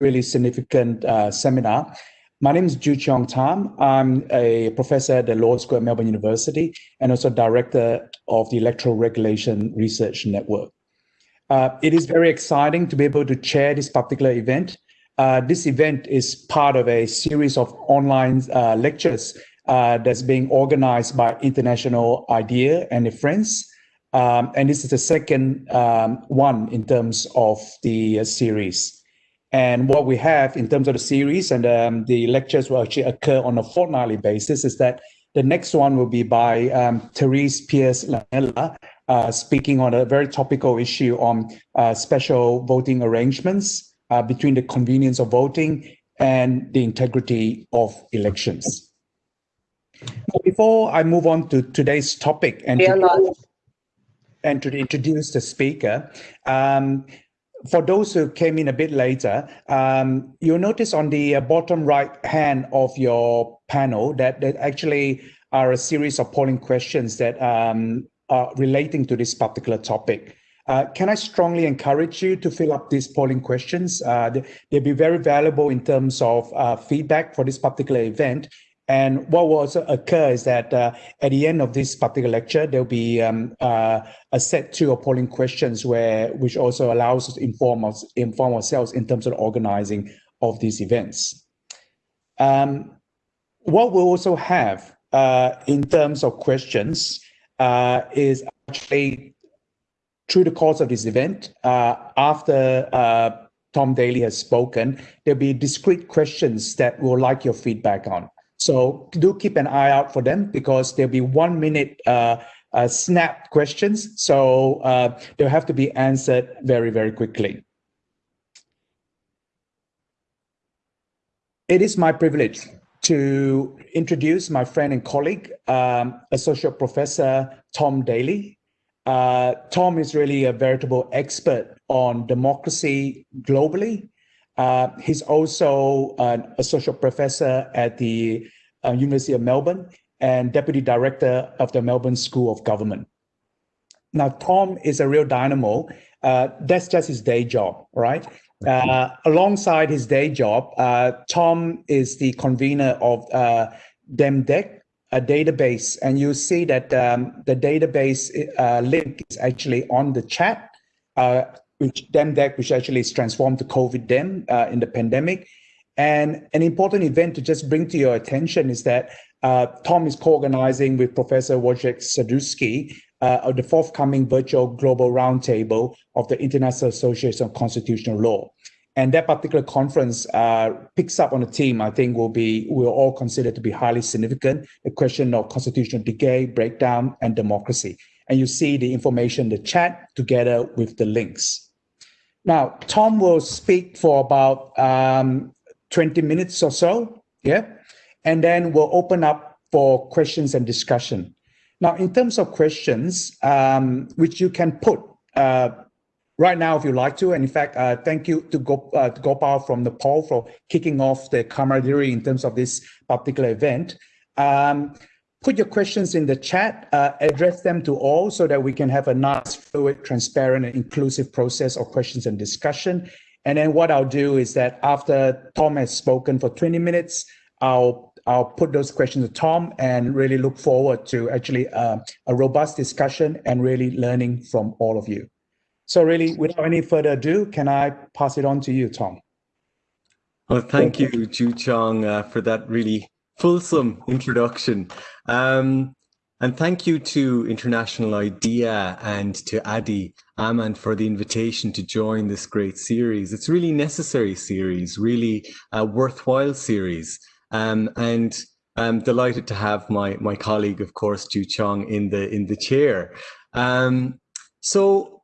really significant uh, seminar. My name is Joo Cheong Tham. I'm a professor at the Law School at Melbourne University and also director of the Electoral Regulation Research Network. Uh, it is very exciting to be able to chair this particular event. Uh, this event is part of a series of online uh, lectures uh, that's being organized by International IDEA and their friends. Um, and this is the second um, one in terms of the uh, series. And what we have in terms of the series and um, the lectures will actually occur on a fortnightly basis is that the next one will be by um, Therese Pearce Laanela, uh, speaking on a very topical issue on uh, special voting arrangements uh, between the convenience of voting and the integrity of elections. Before I move on to today's topic and, to, and to introduce the speaker, um, for those who came in a bit later, um, you'll notice on the uh, bottom right hand of your panel that there actually are a series of polling questions that um, are relating to this particular topic. Uh, can I strongly encourage you to fill up these polling questions? Uh, they'll be very valuable in terms of uh, feedback for this particular event and what will also occur is that uh, at the end of this particular lecture, there'll be um, uh, a set two of polling questions where which also allows us to inform us inform ourselves in terms of organizing of these events. Um, what we'll also have uh, in terms of questions uh, is actually through the course of this event, uh, after uh, Tom Daly has spoken, there'll be discrete questions that we'll like your feedback on. So do keep an eye out for them because there'll be one minute uh, uh, snap questions. So uh, they'll have to be answered very, very quickly. It is my privilege to introduce my friend and colleague, um, Associate Professor Tom Daly. Uh, Tom is really a veritable expert on democracy globally uh, he's also an associate professor at the uh, University of Melbourne and deputy director of the Melbourne School of Government. Now, Tom is a real dynamo. Uh, that's just his day job, right? Uh, alongside his day job, uh, Tom is the convener of uh, DemDec, a database, and you see that um, the database link is actually on the chat which DemDec, which actually is transformed to COVID Dem uh, in the pandemic. And an important event to just bring to your attention is that uh, Tom is co-organizing with Professor Wojciech Sadurski uh, the forthcoming virtual global roundtable of the International Association of Constitutional Law. And that particular conference uh, picks up on a theme I think will be will all consider to be highly significant, the question of constitutional decay, breakdown, and democracy. And you see the information in the chat together with the links. Now, Tom will speak for about um, 20 minutes or so, yeah? And then we'll open up for questions and discussion. Now, in terms of questions, um, which you can put uh, right now if you like to, and in fact, uh, thank you to, uh, to Gopal from Nepal for kicking off the camaraderie in terms of this particular event. Um, put your questions in the chat, uh, address them to all so that we can have a nice, fluid, transparent, and inclusive process of questions and discussion. And then what I'll do is that after Tom has spoken for 20 minutes, I'll I'll put those questions to Tom and really look forward to actually uh, a robust discussion and really learning from all of you. So really, without any further ado, can I pass it on to you, Tom? Well, thank, thank you, Joo Cheong, uh, for that really fulsome introduction. Um, and thank you to International IDEA and to Adhy Aman for the invitation to join this great series. It's really necessary series, really a worthwhile series. Um, and I'm delighted to have my, my colleague, of course, Joo Cheong in the, in the chair. Um, so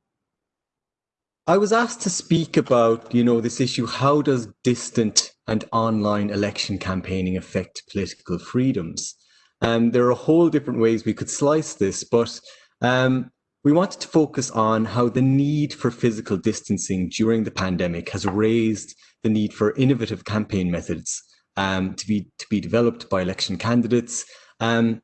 I was asked to speak about, you know, this issue, how does distant and online election campaigning affect political freedoms? Um, there are a whole different ways we could slice this, but um, we wanted to focus on how the need for physical distancing during the pandemic has raised the need for innovative campaign methods um, to be to be developed by election candidates, um,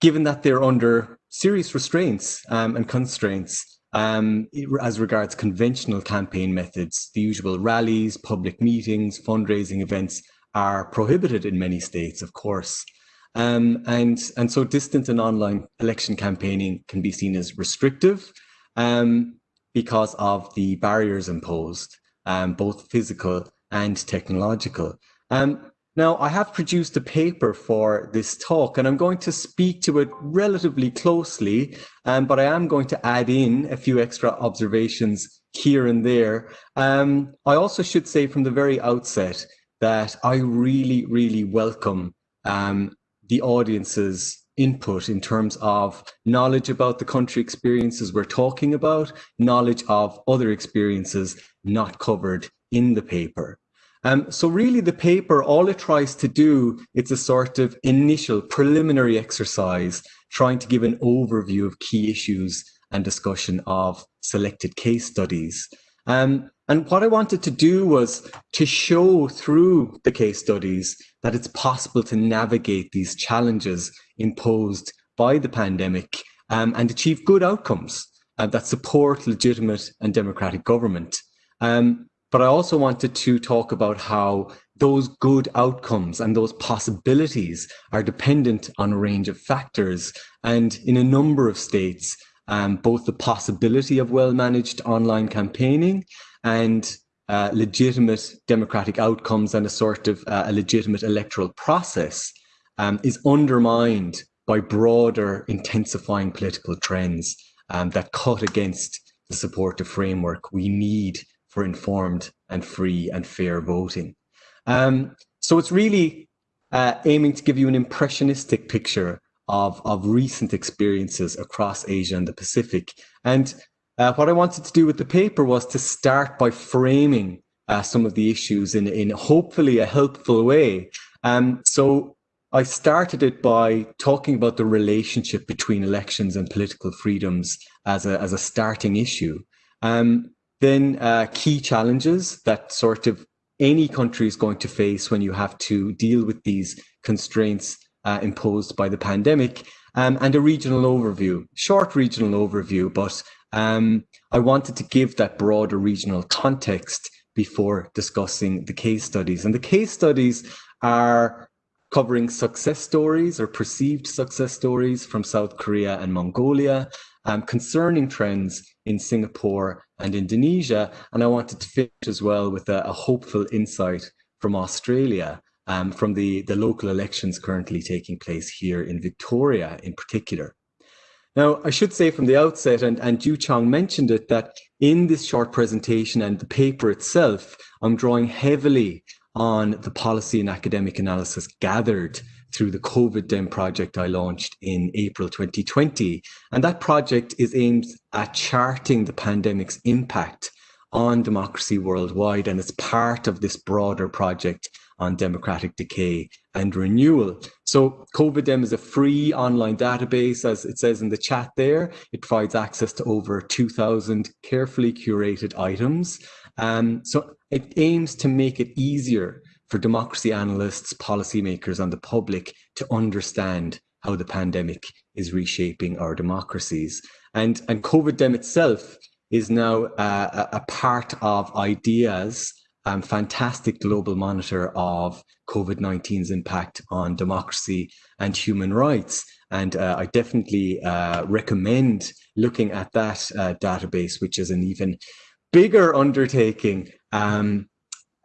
given that they're under serious restraints um, and constraints um, as regards conventional campaign methods, the usual rallies, public meetings, fundraising events are prohibited in many states, of course. Um, and, and so distant and online election campaigning can be seen as restrictive um, because of the barriers imposed, um, both physical and technological. Um, now, I have produced a paper for this talk, and I'm going to speak to it relatively closely, um, but I am going to add in a few extra observations here and there. Um, I also should say from the very outset that I really, really welcome um, the audience's input in terms of knowledge about the country experiences we're talking about, knowledge of other experiences not covered in the paper. Um, so really the paper, all it tries to do, it's a sort of initial preliminary exercise trying to give an overview of key issues and discussion of selected case studies. Um, and what I wanted to do was to show through the case studies that it's possible to navigate these challenges imposed by the pandemic um, and achieve good outcomes uh, that support legitimate and democratic government. Um, but I also wanted to talk about how those good outcomes and those possibilities are dependent on a range of factors. And in a number of states, um, both the possibility of well-managed online campaigning and uh, legitimate democratic outcomes and a sort of uh, a legitimate electoral process um, is undermined by broader intensifying political trends um, that cut against the supportive framework we need for informed and free and fair voting. Um, so it's really uh, aiming to give you an impressionistic picture of, of recent experiences across Asia and the Pacific. And uh, what I wanted to do with the paper was to start by framing uh, some of the issues in, in hopefully a helpful way. Um, so I started it by talking about the relationship between elections and political freedoms as a, as a starting issue. Um, then uh, key challenges that sort of any country is going to face when you have to deal with these constraints uh, imposed by the pandemic, um, and a regional overview, short regional overview, but um, I wanted to give that broader regional context before discussing the case studies. And the case studies are covering success stories or perceived success stories from South Korea and Mongolia, um, concerning trends in Singapore and Indonesia. And I wanted to finish as well with a, a hopeful insight from Australia, um, from the, the local elections currently taking place here in Victoria in particular. Now, I should say from the outset, and, and Joo Cheong mentioned it, that in this short presentation and the paper itself, I'm drawing heavily on the policy and academic analysis gathered through the COVID Dem project I launched in April 2020. And that project is aimed at charting the pandemic's impact on democracy worldwide. And it's part of this broader project on democratic decay and renewal. So COVIDem is a free online database, as it says in the chat there. It provides access to over 2,000 carefully curated items. Um, so it aims to make it easier for democracy analysts, policymakers, and the public to understand how the pandemic is reshaping our democracies. And, and COVIDem itself is now uh, a part of IDEA's um, fantastic global monitor of COVID-19's impact on democracy and human rights. And uh, I definitely uh, recommend looking at that uh, database, which is an even bigger undertaking. Um,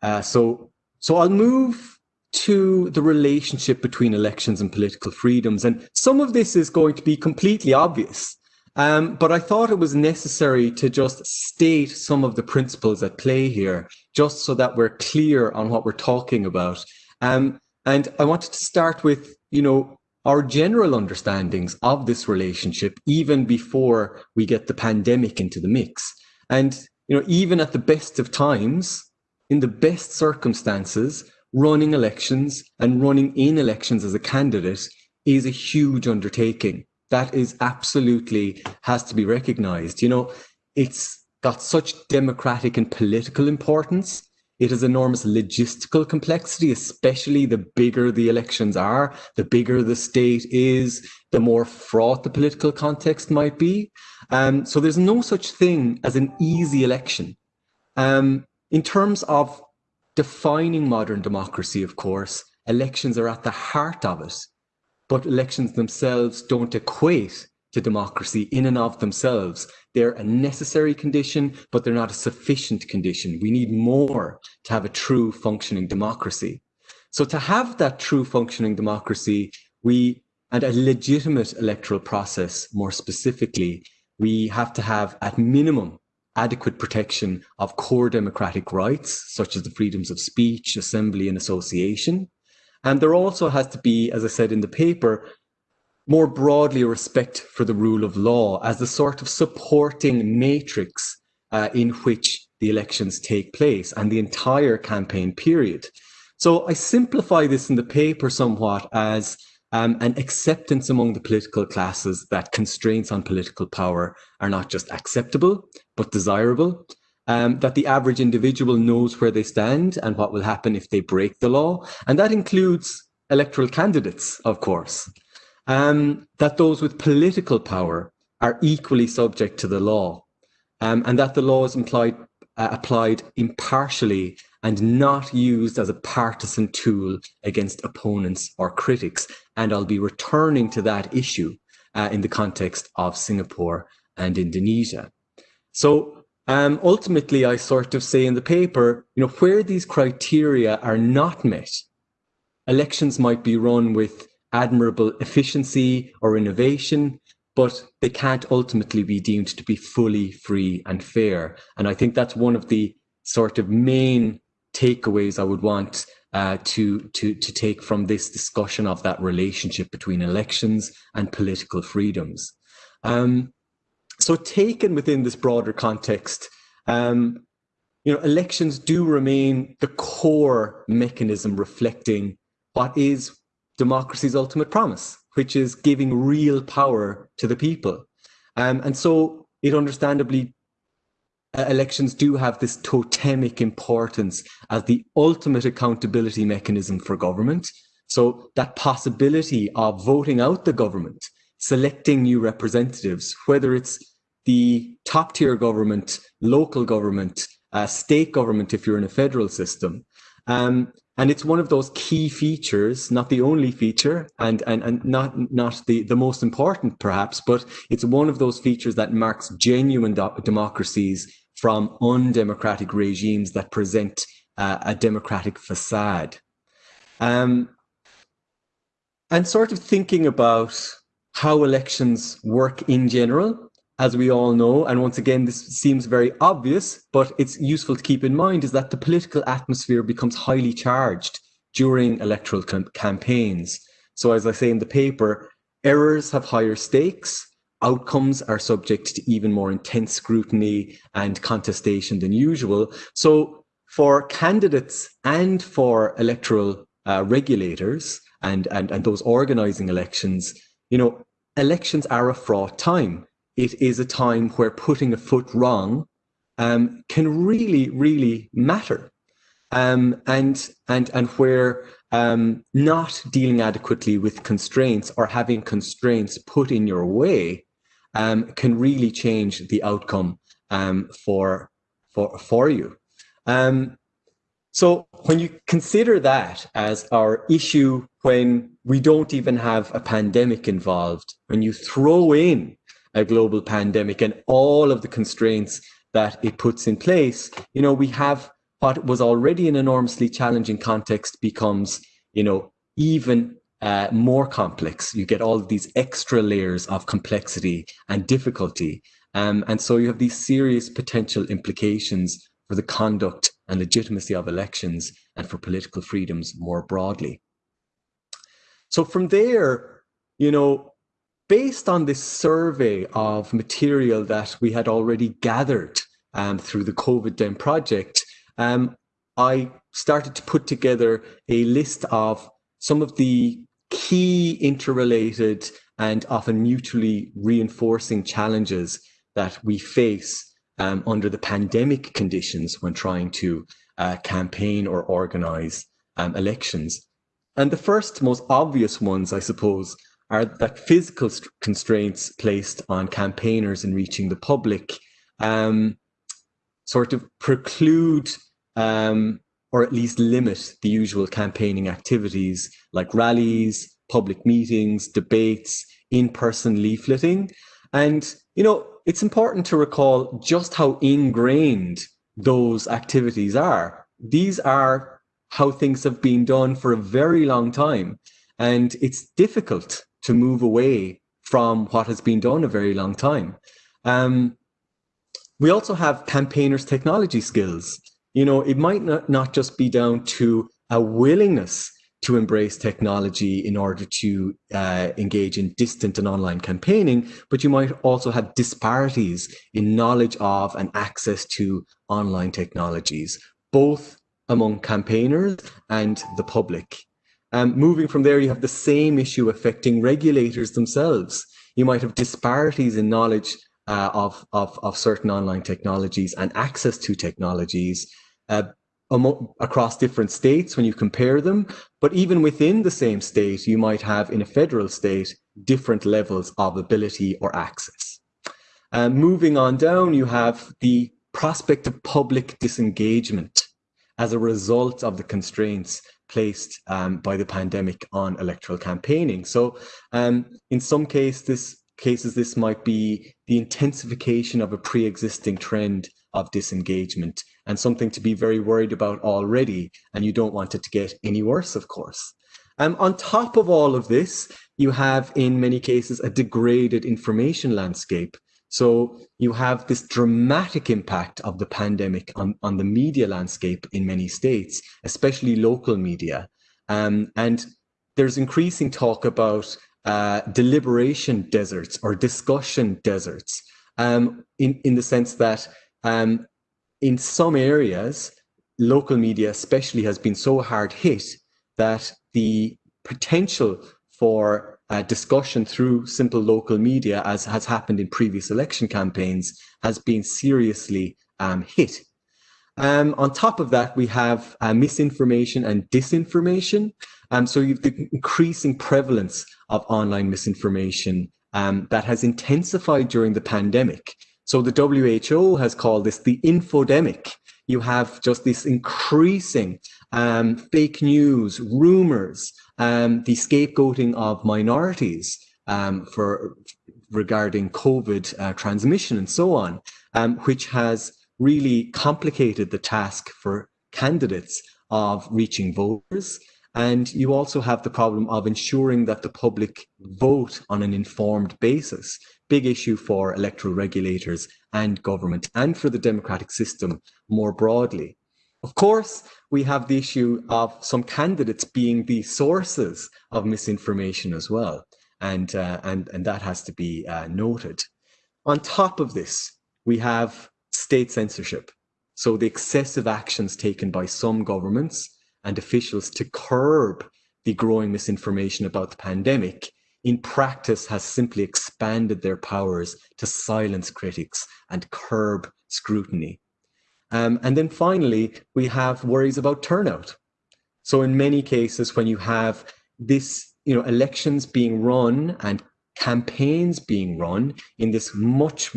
uh, so so I'll move to the relationship between elections and political freedoms. And some of this is going to be completely obvious. Um, but I thought it was necessary to just state some of the principles at play here, just so that we're clear on what we're talking about. Um, and I wanted to start with, you know, our general understandings of this relationship, even before we get the pandemic into the mix. And, you know, even at the best of times, in the best circumstances, running elections and running in elections as a candidate is a huge undertaking. That is absolutely has to be recognized. You know, it's got such democratic and political importance. It has enormous logistical complexity, especially the bigger the elections are, the bigger the state is, the more fraught the political context might be. Um, so there's no such thing as an easy election. Um, in terms of defining modern democracy, of course, elections are at the heart of it, but elections themselves don't equate to democracy in and of themselves. They're a necessary condition, but they're not a sufficient condition. We need more to have a true functioning democracy. So to have that true functioning democracy, we and a legitimate electoral process more specifically, we have to have at minimum adequate protection of core democratic rights, such as the freedoms of speech, assembly and association. And there also has to be, as I said in the paper, more broadly respect for the rule of law as the sort of supporting matrix uh, in which the elections take place and the entire campaign period. So I simplify this in the paper somewhat as um, an acceptance among the political classes that constraints on political power are not just acceptable, but desirable, um, that the average individual knows where they stand and what will happen if they break the law. And that includes electoral candidates, of course. Um, that those with political power are equally subject to the law, um, and that the law is implied, uh, applied impartially and not used as a partisan tool against opponents or critics. And I'll be returning to that issue uh, in the context of Singapore and Indonesia. So um, ultimately, I sort of say in the paper, you know, where these criteria are not met, elections might be run with admirable efficiency or innovation, but they can't ultimately be deemed to be fully free and fair. And I think that's one of the sort of main takeaways I would want uh, to, to, to take from this discussion of that relationship between elections and political freedoms. Um, so taken within this broader context, um, you know, elections do remain the core mechanism reflecting what is democracy's ultimate promise, which is giving real power to the people. Um, and so it understandably uh, elections do have this totemic importance as the ultimate accountability mechanism for government. So that possibility of voting out the government, selecting new representatives, whether it's the top tier government, local government, uh, state government if you're in a federal system, um, and it's one of those key features, not the only feature, and and, and not not the, the most important perhaps, but it's one of those features that marks genuine democracies from undemocratic regimes that present uh, a democratic facade. Um, and sort of thinking about how elections work in general, as we all know, and once again, this seems very obvious, but it's useful to keep in mind, is that the political atmosphere becomes highly charged during electoral campaigns. So as I say in the paper, errors have higher stakes, outcomes are subject to even more intense scrutiny and contestation than usual. So for candidates and for electoral uh, regulators and, and, and those organizing elections, you know, elections are a fraught time it is a time where putting a foot wrong um, can really, really matter. Um, and, and, and where um, not dealing adequately with constraints or having constraints put in your way um, can really change the outcome um, for, for, for you. Um, so when you consider that as our issue when we don't even have a pandemic involved, when you throw in a global pandemic and all of the constraints that it puts in place, you know, we have what was already an enormously challenging context becomes, you know, even uh, more complex. You get all these extra layers of complexity and difficulty. Um, and so you have these serious potential implications for the conduct and legitimacy of elections and for political freedoms more broadly. So from there, you know, based on this survey of material that we had already gathered um, through the COVID Dem project, um, I started to put together a list of some of the key interrelated and often mutually reinforcing challenges that we face um, under the pandemic conditions when trying to uh, campaign or organize um, elections. And the first, most obvious ones, I suppose, are that physical constraints placed on campaigners in reaching the public um, sort of preclude um, or at least limit the usual campaigning activities like rallies, public meetings, debates, in-person leafleting. And, you know, it's important to recall just how ingrained those activities are. These are how things have been done for a very long time. And it's difficult to move away from what has been done a very long time. Um, we also have campaigners' technology skills. You know, it might not, not just be down to a willingness to embrace technology in order to uh, engage in distant and online campaigning, but you might also have disparities in knowledge of and access to online technologies, both among campaigners and the public. Um, moving from there, you have the same issue affecting regulators themselves. You might have disparities in knowledge uh, of, of, of certain online technologies and access to technologies uh, across different states when you compare them. But even within the same state, you might have in a federal state different levels of ability or access. Uh, moving on down, you have the prospect of public disengagement as a result of the constraints placed um, by the pandemic on electoral campaigning. So um, in some case, this, cases, this might be the intensification of a pre-existing trend of disengagement and something to be very worried about already. And you don't want it to get any worse, of course. Um, on top of all of this, you have in many cases a degraded information landscape. So you have this dramatic impact of the pandemic on, on the media landscape in many states, especially local media. Um, and there's increasing talk about uh, deliberation deserts or discussion deserts um, in, in the sense that um, in some areas, local media especially has been so hard hit that the potential for uh, discussion through simple local media, as has happened in previous election campaigns, has been seriously um, hit. Um, on top of that, we have uh, misinformation and disinformation. Um, so you've the increasing prevalence of online misinformation um, that has intensified during the pandemic. So the WHO has called this the infodemic. You have just this increasing um, fake news, rumors, um, the scapegoating of minorities um, for regarding COVID uh, transmission and so on, um, which has really complicated the task for candidates of reaching voters. And you also have the problem of ensuring that the public vote on an informed basis big issue for electoral regulators and government and for the democratic system more broadly. Of course, we have the issue of some candidates being the sources of misinformation as well. And, uh, and, and that has to be uh, noted. On top of this, we have state censorship. So the excessive actions taken by some governments and officials to curb the growing misinformation about the pandemic in practice has simply expanded their powers to silence critics and curb scrutiny. Um, and then finally, we have worries about turnout. So in many cases, when you have this, you know, elections being run and campaigns being run in this much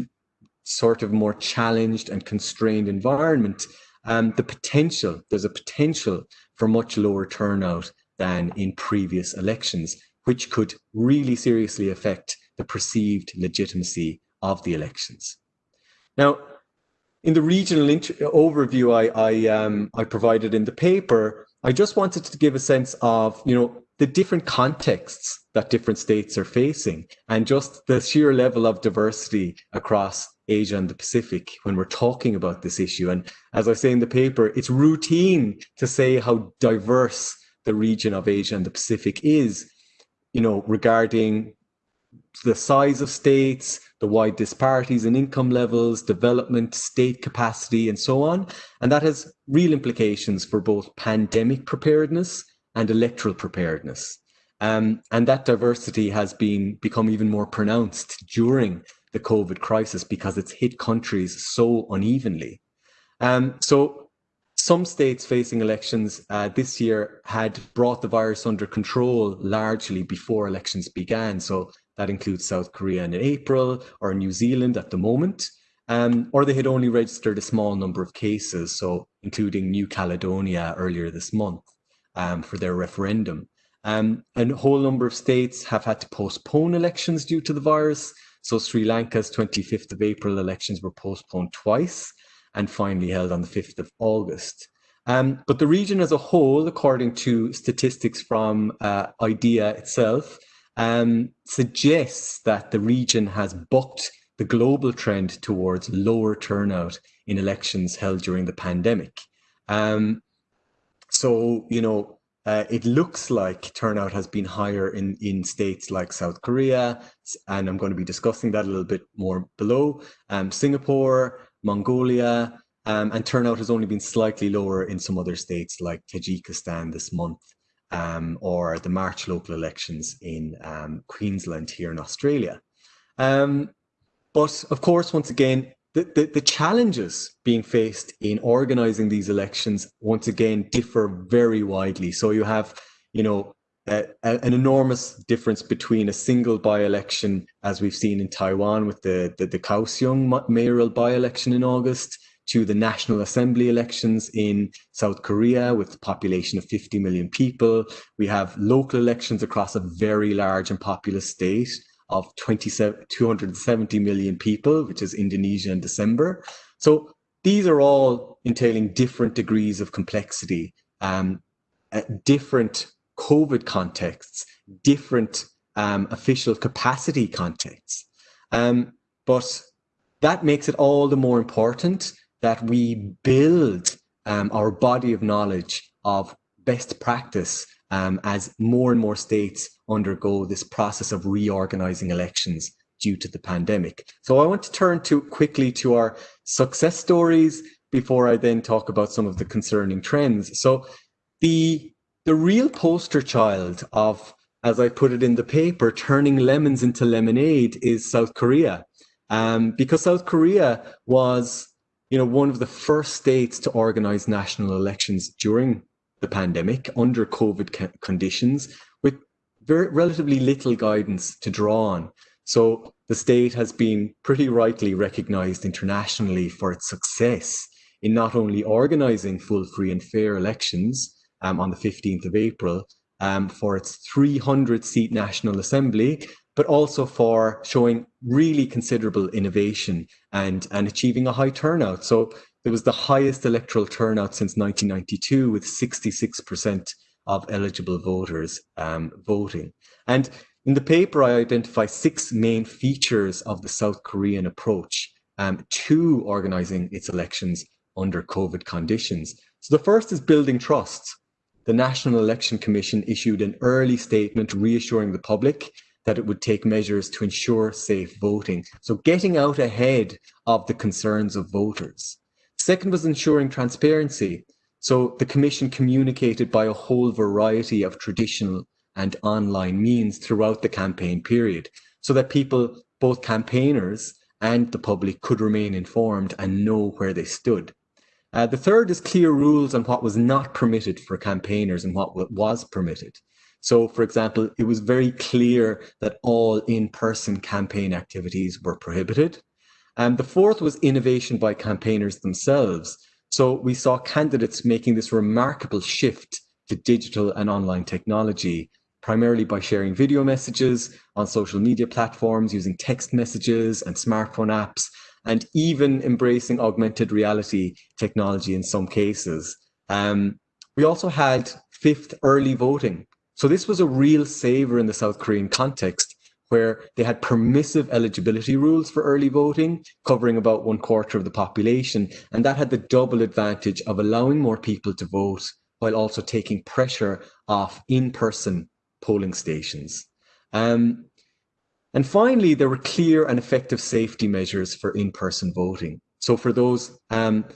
sort of more challenged and constrained environment, um, the potential, there's a potential for much lower turnout than in previous elections which could really seriously affect the perceived legitimacy of the elections. Now, in the regional overview I, I, um, I provided in the paper, I just wanted to give a sense of, you know, the different contexts that different states are facing and just the sheer level of diversity across Asia and the Pacific when we're talking about this issue. And as I say in the paper, it's routine to say how diverse the region of Asia and the Pacific is you know, regarding the size of states, the wide disparities in income levels, development, state capacity, and so on. And that has real implications for both pandemic preparedness and electoral preparedness. Um, and that diversity has been become even more pronounced during the COVID crisis because it's hit countries so unevenly. Um, so some states facing elections uh, this year had brought the virus under control largely before elections began. So that includes South Korea in April or New Zealand at the moment. Um, or they had only registered a small number of cases, so including New Caledonia earlier this month um, for their referendum. Um, and a whole number of states have had to postpone elections due to the virus. So Sri Lanka's 25th of April elections were postponed twice and finally held on the 5th of August. Um, but the region as a whole, according to statistics from uh, IDEA itself, um, suggests that the region has bucked the global trend towards lower turnout in elections held during the pandemic. Um, so, you know, uh, it looks like turnout has been higher in, in states like South Korea, and I'm going to be discussing that a little bit more below, um, Singapore, Mongolia, um, and turnout has only been slightly lower in some other states like Tajikistan this month, um, or the March local elections in um, Queensland here in Australia. Um, but of course, once again, the, the, the, challenges being faced in organizing these elections, once again, differ very widely. So you have, you know, a, a, an enormous difference between a single by-election, as we've seen in Taiwan with the, the, the Kaohsiung mayoral by-election in August, to the National Assembly elections in South Korea with a population of 50 million people. We have local elections across a very large and populous state of 270 million people, which is Indonesia in December. So these are all entailing different degrees of complexity, um, different COVID contexts, different um, official capacity contexts. Um, but that makes it all the more important that we build um, our body of knowledge of best practice um, as more and more states undergo this process of reorganizing elections due to the pandemic. So I want to turn to quickly to our success stories before I then talk about some of the concerning trends. So the the real poster child of, as I put it in the paper, turning lemons into lemonade is South Korea. Um, because South Korea was, you know, one of the first states to organize national elections during the pandemic under COVID conditions with very relatively little guidance to draw on. So the state has been pretty rightly recognized internationally for its success in not only organizing full, free and fair elections um, on the 15th of April um, for its 300 seat National Assembly, but also for showing really considerable innovation and, and achieving a high turnout. So it was the highest electoral turnout since 1992 with 66% of eligible voters um, voting. And in the paper, I identify six main features of the South Korean approach um, to organizing its elections under COVID conditions. So the first is building trust. The National Election Commission issued an early statement reassuring the public that it would take measures to ensure safe voting. So getting out ahead of the concerns of voters. Second was ensuring transparency. So the Commission communicated by a whole variety of traditional and online means throughout the campaign period so that people, both campaigners and the public, could remain informed and know where they stood. Uh, the third is clear rules on what was not permitted for campaigners and what was permitted. So, for example, it was very clear that all in-person campaign activities were prohibited. And the fourth was innovation by campaigners themselves. So we saw candidates making this remarkable shift to digital and online technology, primarily by sharing video messages on social media platforms, using text messages and smartphone apps, and even embracing augmented reality technology in some cases. Um, we also had fifth early voting. So this was a real saver in the South Korean context where they had permissive eligibility rules for early voting, covering about one quarter of the population. And that had the double advantage of allowing more people to vote while also taking pressure off in-person polling stations. Um, and finally, there were clear and effective safety measures for in-person voting. So for those um,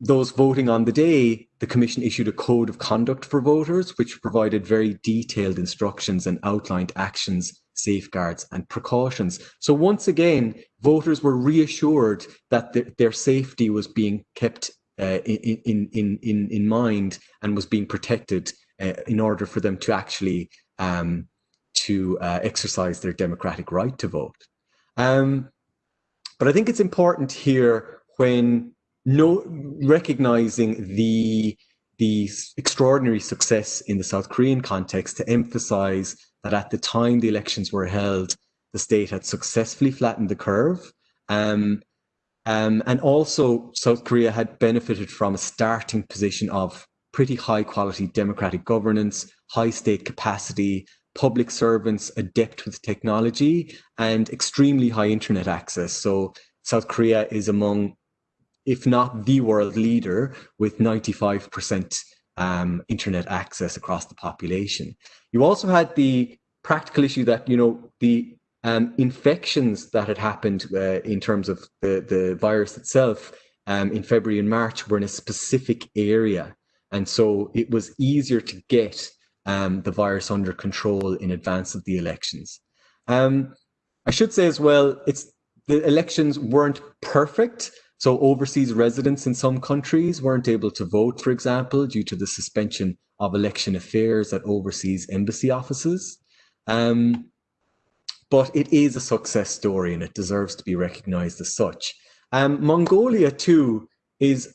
those voting on the day, the Commission issued a code of conduct for voters, which provided very detailed instructions and outlined actions safeguards and precautions. So once again, voters were reassured that th their safety was being kept uh, in, in, in, in mind and was being protected uh, in order for them to actually um, to uh, exercise their democratic right to vote. Um, but I think it's important here when no, recognizing the the extraordinary success in the South Korean context to emphasize that at the time the elections were held, the state had successfully flattened the curve. Um, um, and also, South Korea had benefited from a starting position of pretty high quality democratic governance, high state capacity, public servants adept with technology, and extremely high internet access. So, South Korea is among if not the world leader, with 95% um, internet access across the population. You also had the practical issue that, you know, the um, infections that had happened uh, in terms of the, the virus itself um, in February and March were in a specific area. And so it was easier to get um, the virus under control in advance of the elections. Um, I should say as well, it's the elections weren't perfect, so overseas residents in some countries weren't able to vote, for example, due to the suspension of election affairs at overseas embassy offices. Um, but it is a success story and it deserves to be recognized as such. Um, Mongolia too is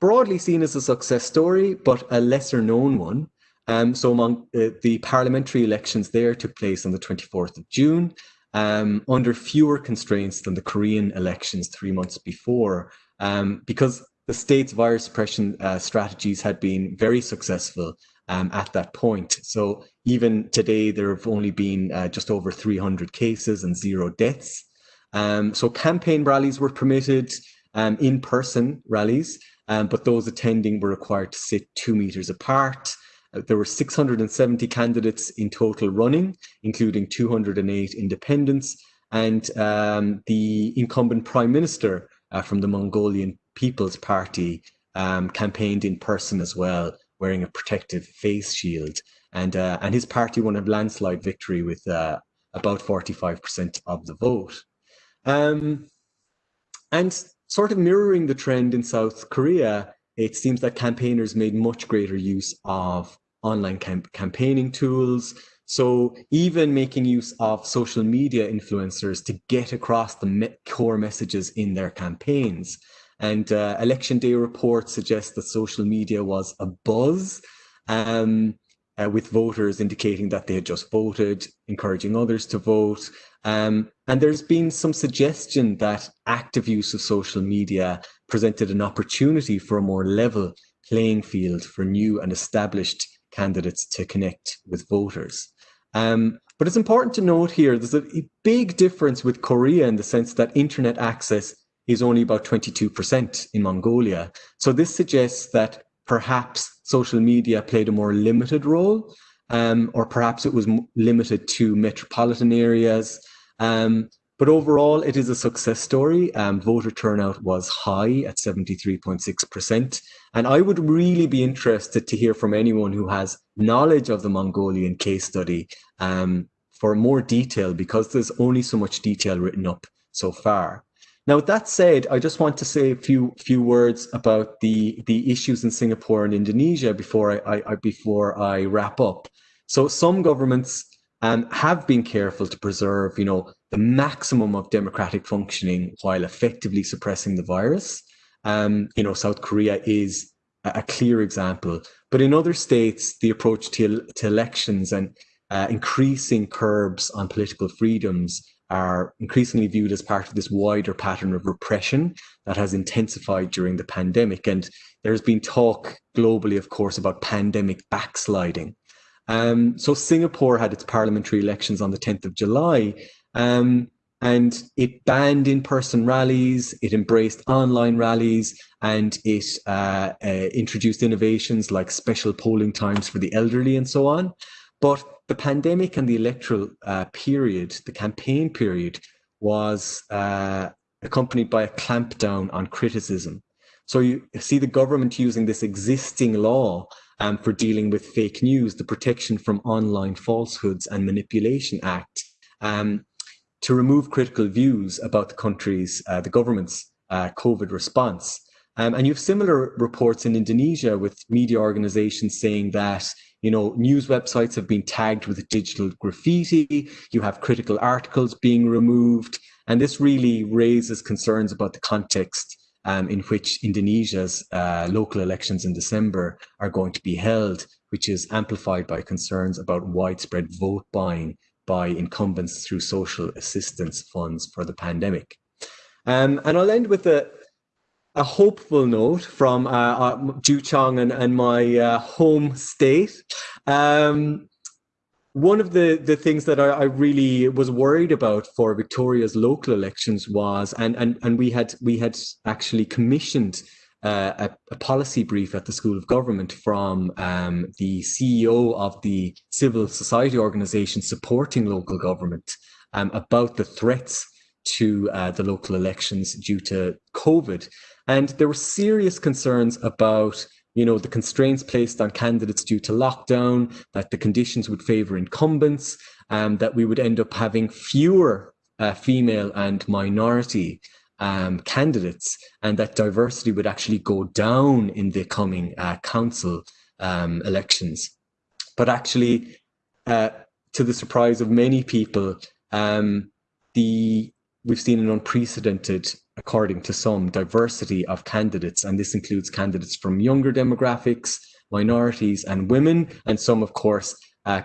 broadly seen as a success story, but a lesser known one. Um, so among, uh, the parliamentary elections there took place on the 24th of June um, under fewer constraints than the Korean elections three months before, um, because the state's virus suppression uh, strategies had been very successful um, at that point. So even today, there have only been uh, just over 300 cases and zero deaths. Um, so campaign rallies were permitted, um, in-person rallies, um, but those attending were required to sit two meters apart. Uh, there were 670 candidates in total running, including 208 independents, and um, the incumbent prime minister uh, from the Mongolian People's Party um, campaigned in person as well, wearing a protective face shield. And, uh, and his party won a landslide victory with uh, about 45% of the vote. Um, and sort of mirroring the trend in South Korea, it seems that campaigners made much greater use of online camp campaigning tools. So even making use of social media influencers to get across the me core messages in their campaigns. And uh, election day reports suggest that social media was a buzz um, uh, with voters indicating that they had just voted, encouraging others to vote. Um, and there's been some suggestion that active use of social media presented an opportunity for a more level playing field for new and established candidates to connect with voters. Um, but it's important to note here, there's a big difference with Korea in the sense that internet access is only about 22% in Mongolia. So this suggests that perhaps social media played a more limited role, um, or perhaps it was limited to metropolitan areas. Um, but overall, it is a success story. Um, voter turnout was high at 73.6%. And I would really be interested to hear from anyone who has knowledge of the Mongolian case study um, for more detail because there's only so much detail written up so far. Now, with that said, I just want to say a few few words about the the issues in Singapore and Indonesia before I, I before I wrap up. So some governments um, have been careful to preserve, you know, the maximum of democratic functioning while effectively suppressing the virus. Um, you know, South Korea is a, a, clear example. But in other states, the approach to, to elections and uh, increasing curbs on political freedoms are increasingly viewed as part of this wider pattern of repression that has intensified during the pandemic. And there's been talk globally, of course, about pandemic backsliding. Um, so Singapore had its parliamentary elections on the 10th of July, um, and it banned in-person rallies, it embraced online rallies, and it uh, uh, introduced innovations like special polling times for the elderly and so on. But the pandemic and the electoral uh, period, the campaign period, was uh, accompanied by a clampdown on criticism. So you see the government using this existing law um, for dealing with fake news, the Protection from Online Falsehoods and Manipulation Act, um, to remove critical views about the country's, uh, the government's uh, COVID response. Um, and you have similar reports in Indonesia with media organizations saying that you know, news websites have been tagged with digital graffiti. You have critical articles being removed. And this really raises concerns about the context um, in which Indonesia's uh, local elections in December are going to be held, which is amplified by concerns about widespread vote buying by incumbents through social assistance funds for the pandemic. Um, and I'll end with a, a hopeful note from uh, uh, and, and my uh, home state. Um, one of the, the things that I, I, really was worried about for Victoria's local elections was, and, and, and we had we had actually commissioned uh, a, a, policy brief at the School of Government from um, the CEO of the civil society organization supporting local government um, about the threats to uh, the local elections due to COVID. And there were serious concerns about you know, the constraints placed on candidates due to lockdown, that the conditions would favour incumbents, um, that we would end up having fewer uh, female and minority um, candidates, and that diversity would actually go down in the coming uh, council um, elections. But actually, uh, to the surprise of many people, um, the we've seen an unprecedented according to some, diversity of candidates, and this includes candidates from younger demographics, minorities, and women, and some, of course, uh,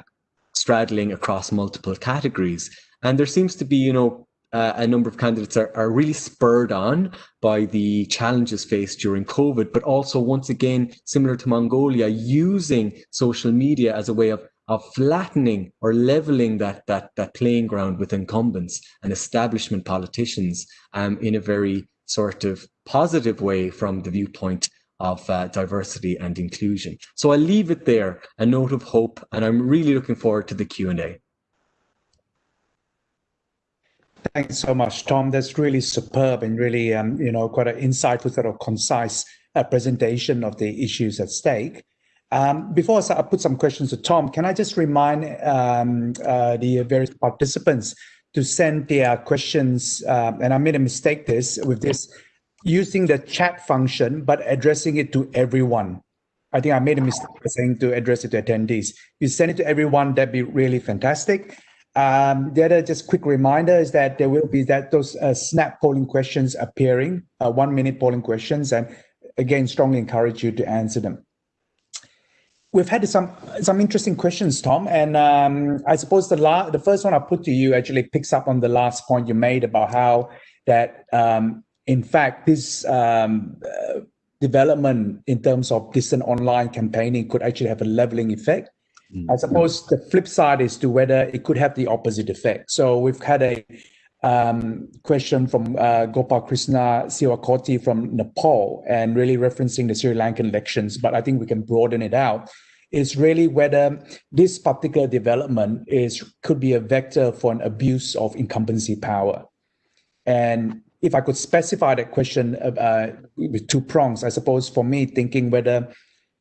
straddling across multiple categories. And there seems to be, you know, uh, a number of candidates are, are really spurred on by the challenges faced during COVID, but also, once again, similar to Mongolia, using social media as a way of of flattening or leveling that that that playing ground with incumbents and establishment politicians um, in a very sort of positive way from the viewpoint of uh, diversity and inclusion. So I'll leave it there, a note of hope, and I'm really looking forward to the Q&A. Thanks so much, Tom. That's really superb and really, um, you know, quite an insightful sort of concise uh, presentation of the issues at stake. Um, before I put some questions to Tom, can I just remind um, uh, the various participants to send their questions, um, and I made a mistake this with this, using the chat function, but addressing it to everyone. I think I made a mistake saying to address it to attendees. You send it to everyone, that'd be really fantastic. Um, the other just quick reminder is that there will be that those uh, snap polling questions appearing, uh, one minute polling questions, and again, strongly encourage you to answer them we've had some some interesting questions, Tom, and um, I suppose the la- the first one I put to you actually picks up on the last point you made about how that um, in fact this um, uh, development in terms of distant online campaigning could actually have a leveling effect. I suppose the flip side is to whether it could have the opposite effect. So we've had a um, question from uh, Gopal Krishna Siwakoti from Nepal and really referencing the Sri Lankan elections, but I think we can broaden it out. Is really whether this particular development is could be a vector for an abuse of incumbency power. And if I could specify that question uh, with two prongs, I suppose for me, thinking whether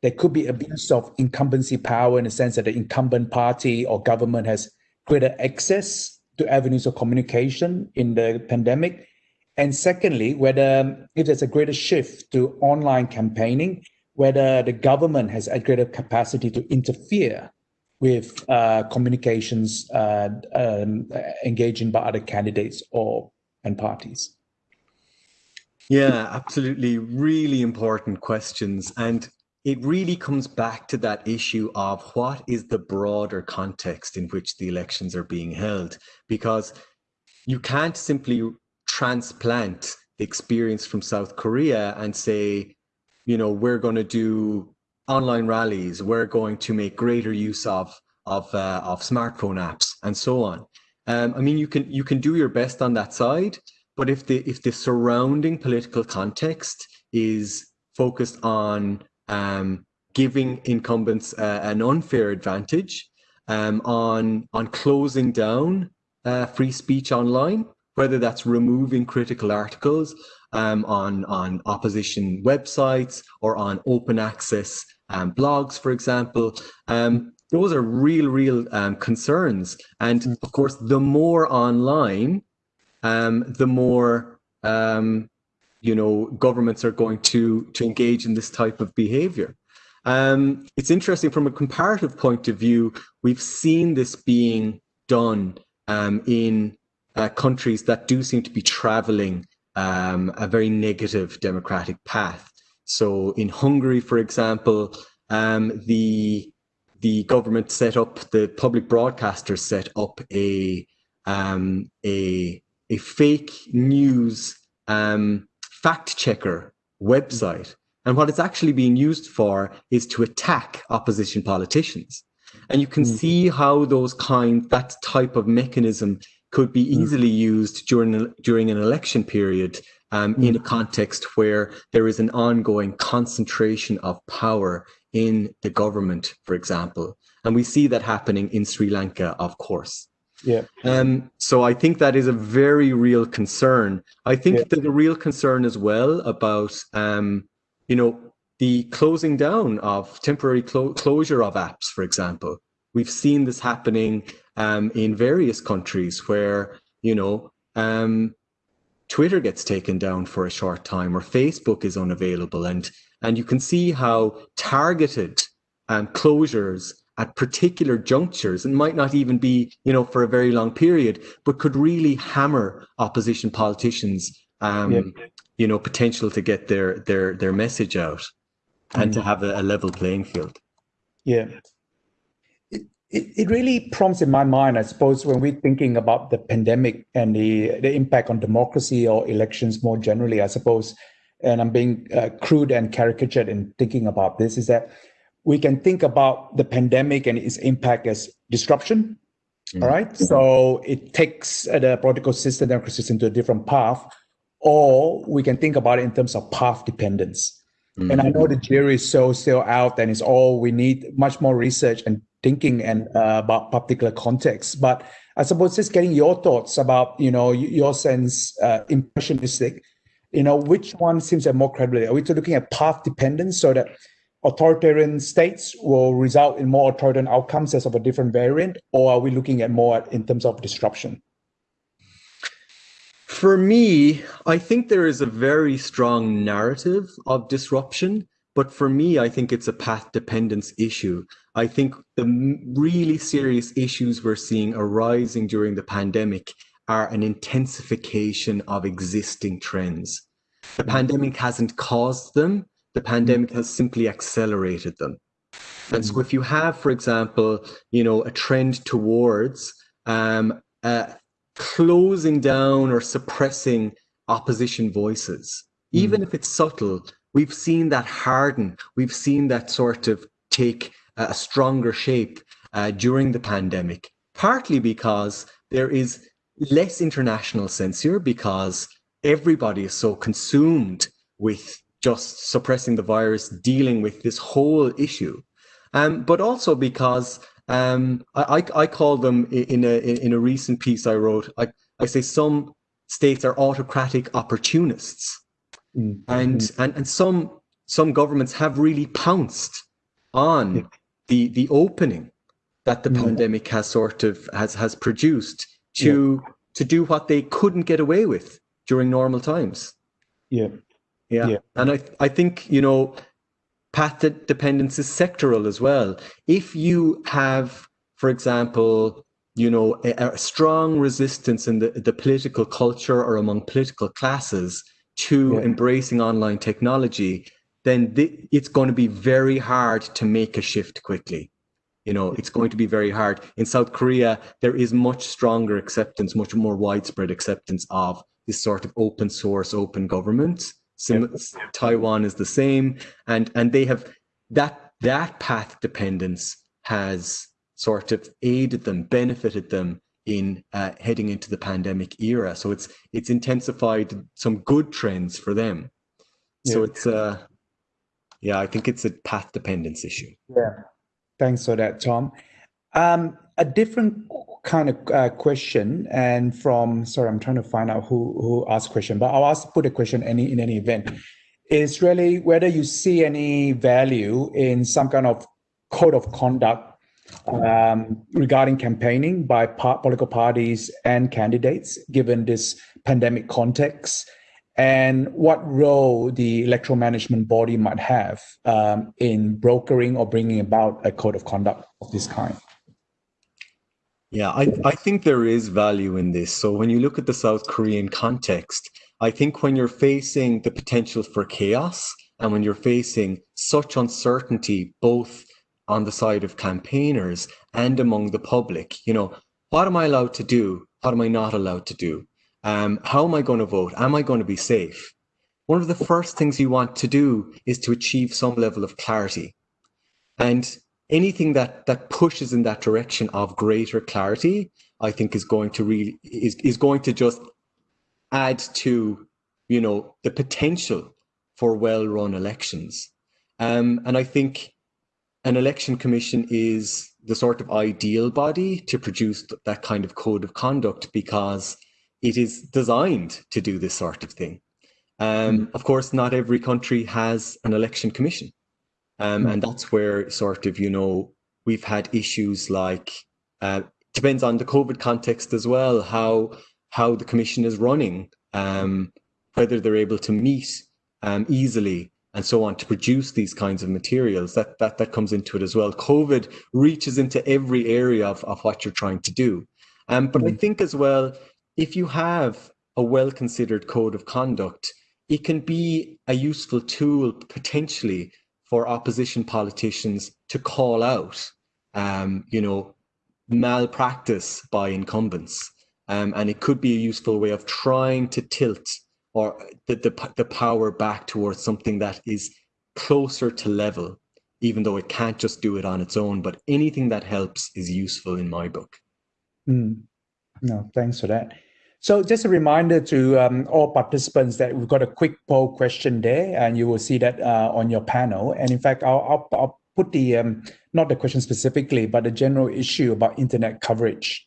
there could be abuse of incumbency power in the sense that the incumbent party or government has greater access to avenues of communication in the pandemic? And secondly, whether if there's a greater shift to online campaigning, whether the government has a greater capacity to interfere with uh, communications uh, um, engaging by other candidates or and parties. Yeah, absolutely. Really important questions. And it really comes back to that issue of what is the broader context in which the elections are being held because you can't simply transplant the experience from South Korea and say, you know, we're going to do online rallies, we're going to make greater use of of uh, of smartphone apps and so on. Um, I mean, you can you can do your best on that side, but if the if the surrounding political context is focused on um, giving incumbents uh, an unfair advantage um, on on closing down uh, free speech online, whether that's removing critical articles um, on on opposition websites or on open access um, blogs, for example. Um, those are real, real um, concerns, and mm. of course, the more online, um, the more you know governments are going to to engage in this type of behavior. Um, it's interesting from a comparative point of view. We've seen this being done um, in uh, countries that do seem to be traveling um, a very negative democratic path. So in Hungary, for example, um, the the government set up the public broadcasters set up a um, a a fake news um, fact checker website. And what it's actually being used for is to attack opposition politicians. And you can mm. see how those kind, that type of mechanism could be mm. easily used during, during an election period um, mm. in a context where there is an ongoing concentration of power in the government, for example. And we see that happening in Sri Lanka, of course. Yeah. Um, so I think that is a very real concern. I think yeah. there's a real concern as well about, um, you know, the closing down of temporary clo closure of apps, for example. We've seen this happening um, in various countries where, you know, um, Twitter gets taken down for a short time or Facebook is unavailable. And, and you can see how targeted um, closures at particular junctures and might not even be, you know, for a very long period, but could really hammer opposition politicians, um, yeah. you know, potential to get their their their message out and mm. to have a, a, level playing field. Yeah. It, it, it really prompts in my mind, I suppose, when we're thinking about the pandemic and the, the impact on democracy or elections more generally, I suppose, and I'm being uh, crude and caricatured in thinking about this, is that we can think about the pandemic and its impact as disruption. Mm. All right. So it takes the political system, democratic system to a different path, or we can think about it in terms of path dependence. Mm. And I know the jury is so still out and it's all we need much more research and thinking and uh, about particular context. But I suppose just getting your thoughts about, you know, your sense, uh, impressionistic, you know, which one seems to have more credibility? Are we looking at path dependence so that authoritarian states will result in more authoritarian outcomes as of a different variant, or are we looking at more in terms of disruption? For me, I think there is a very strong narrative of disruption, but for me, I think it's a path dependence issue. I think the really serious issues we're seeing arising during the pandemic are an intensification of existing trends. The pandemic hasn't caused them, the pandemic has simply accelerated them. And so if you have, for example, you know, a trend towards um, uh, closing down or suppressing opposition voices, mm. even if it's subtle, we've seen that harden. We've seen that sort of take a stronger shape uh, during the pandemic, partly because there is less international censure because everybody is so consumed with just suppressing the virus, dealing with this whole issue, um, but also because um, I, I call them in a in a recent piece I wrote. I, I say some states are autocratic opportunists, mm-hmm. and and and some some governments have really pounced on yeah. the the opening that the mm-hmm. pandemic has sort of has has produced to yeah. to do what they couldn't get away with during normal times. Yeah. Yeah. yeah. And I, I think, you know, path dependence is sectoral as well. If you have, for example, you know, a, a strong resistance in the, the political culture or among political classes to yeah. embracing online technology, then th- it's going to be very hard to make a shift quickly. You know, it's going to be very hard. In South Korea, there is much stronger acceptance, much more widespread acceptance of this sort of open source, open government. Sim- Taiwan is the same, and and they have that that path dependence has sort of aided them, benefited them in uh, heading into the pandemic era. So it's it's intensified some good trends for them. Yeah. So it's uh yeah, I think it's a path dependence issue. Yeah, thanks for that, Tom. Um, a different kind of uh, question, and from sorry, I'm trying to find out who who asked question, but I'll ask put a question any in any event. Is really whether you see any value in some kind of code of conduct um, regarding campaigning by political parties and candidates, given this pandemic context, and what role the electoral management body might have um, in brokering or bringing about a code of conduct of this kind. Yeah, I, I think there is value in this. So when you look at the South Korean context, I think when you're facing the potential for chaos and when you're facing such uncertainty, both on the side of campaigners and among the public, you know, what am I allowed to do? What am I not allowed to do? Um, how am I going to vote? Am I going to be safe? One of the first things you want to do is to achieve some level of clarity. And anything that that pushes in that direction of greater clarity, I think is going to really is, is going to just add to, you know, the potential for well-run elections. Um, and I think an election commission is the sort of ideal body to produce that kind of code of conduct because it is designed to do this sort of thing. Um, mm. Of course, not every country has an election commission. Um, mm. And that's where sort of, you know, we've had issues like, uh, depends on the COVID context as well, how, how the commission is running, um, whether they're able to meet um, easily and so on to produce these kinds of materials that that that comes into it as well covid reaches into every area of, of what you're trying to do um, but mm. i think as well if you have a well considered code of conduct, it can be a useful tool potentially for opposition politicians to call out, um, you know, malpractice by incumbents. Um, and it could be a useful way of trying to tilt or the, the, the power back towards something that is closer to level, even though it can't just do it on its own. But anything that helps is useful in my book. Mm. No, thanks for that. So just a reminder to um, all participants that we've got a quick poll question there, and you will see that uh, on your panel. And in fact, I'll, I'll, I'll put the, um, not the question specifically, but the general issue about internet coverage.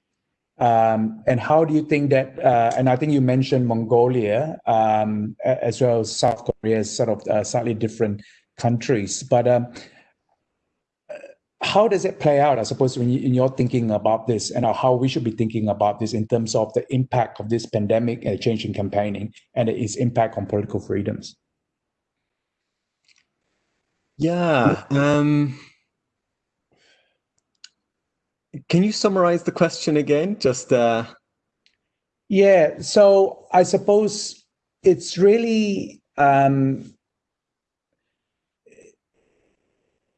Um, and how do you think that, uh, and I think you mentioned Mongolia um, as well as South Korea sort of uh, slightly different countries, but um, how does it play out, I suppose, when you, in your thinking about this and how we should be thinking about this in terms of the impact of this pandemic and change in campaigning and its impact on political freedoms? Yeah. Um, can you summarize the question again? Just uh... yeah. So I suppose it's really um,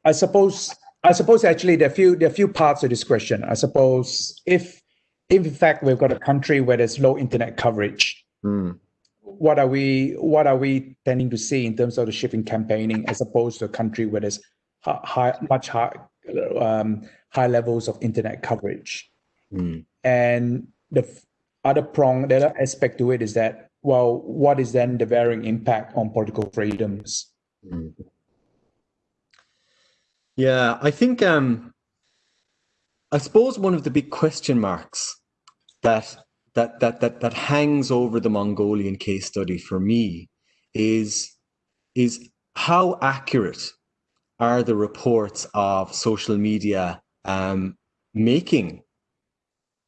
I suppose I suppose actually there are few there are few parts to this question. I suppose if if in fact we've got a country where there's low internet coverage, mm. what are we what are we tending to see in terms of the shift in campaigning as opposed to a country where there's high, much high um, high levels of internet coverage? Mm. And the other prong, the other aspect to it is that well, what is then the varying impact on political freedoms? Mm. Yeah, I think um, I suppose one of the big question marks that that that that that hangs over the Mongolian case study for me is is how accurate are the reports of social media um, making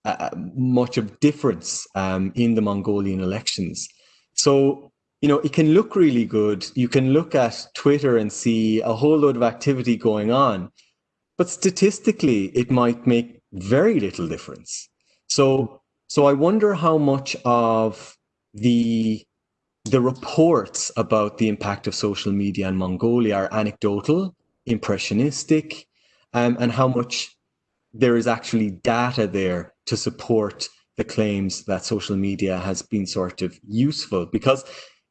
uh, much of difference um, in the Mongolian elections. So you know, it can look really good. You can look at Twitter and see a whole load of activity going on, but statistically, it might make very little difference. So, so I wonder how much of the the reports about the impact of social media in Mongolia are anecdotal, impressionistic, um, and how much there is actually data there to support the claims that social media has been sort of useful because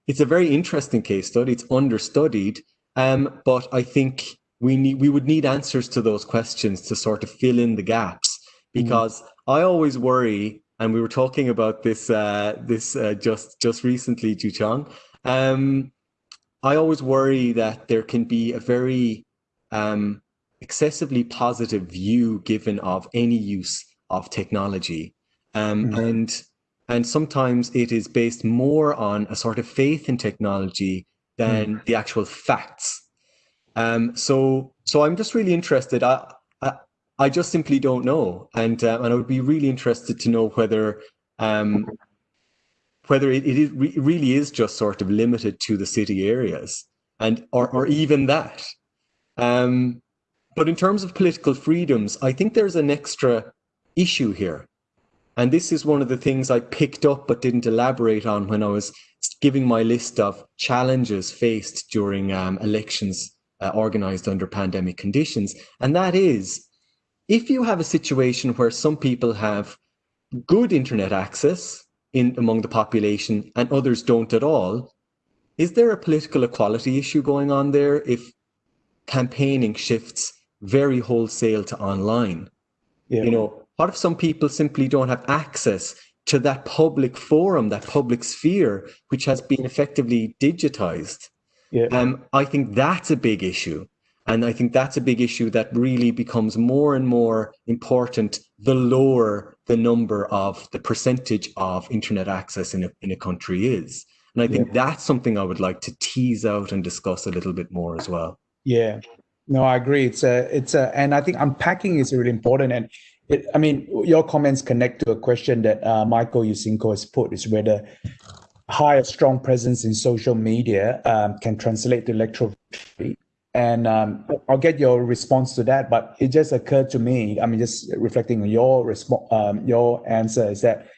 it's a very interesting case study. It's understudied, um, but I think we need we would need answers to those questions to sort of fill in the gaps. Mm-hmm. Because mm. I always worry, and we were talking about this uh, this uh, just just recently, Joo Cheong. Um, I always worry that there can be a very um, excessively positive view given of any use of technology, um, mm. and and sometimes it is based more on a sort of faith in technology than mm. the actual facts. Um, so, so I'm just really interested. I, I, I just simply don't know, and uh, and I would be really interested to know whether um, whether it, it, it really is just sort of limited to the city areas and or, or even that. Um, but in terms of political freedoms, I think there's an extra issue here. And this is one of the things I picked up but didn't elaborate on when I was giving my list of challenges faced during um, elections uh, organized under pandemic conditions. And that is, if you have a situation where some people have good internet access in among the population and others don't at all, is there a political equality issue going on there if campaigning shifts very wholesale to online? Yeah. You know, what if some people simply don't have access to that public forum, that public sphere, which has been effectively digitized? Yeah. Um, I think that's a big issue. And I think that's a big issue that really becomes more and more important the lower the number of the percentage of internet access in a, in a country is. And I think yeah. that's something I would like to tease out and discuss a little bit more as well. Yeah, no, I agree. It's a, it's a, and I think unpacking is really important. And it, I mean, your comments connect to a question that uh, Michael Yusinko has put: is whether higher strong presence in social media um, can translate to electoral and um, I'll get your response to that. But it just occurred to me. I mean, just reflecting on your response, um, your answer is that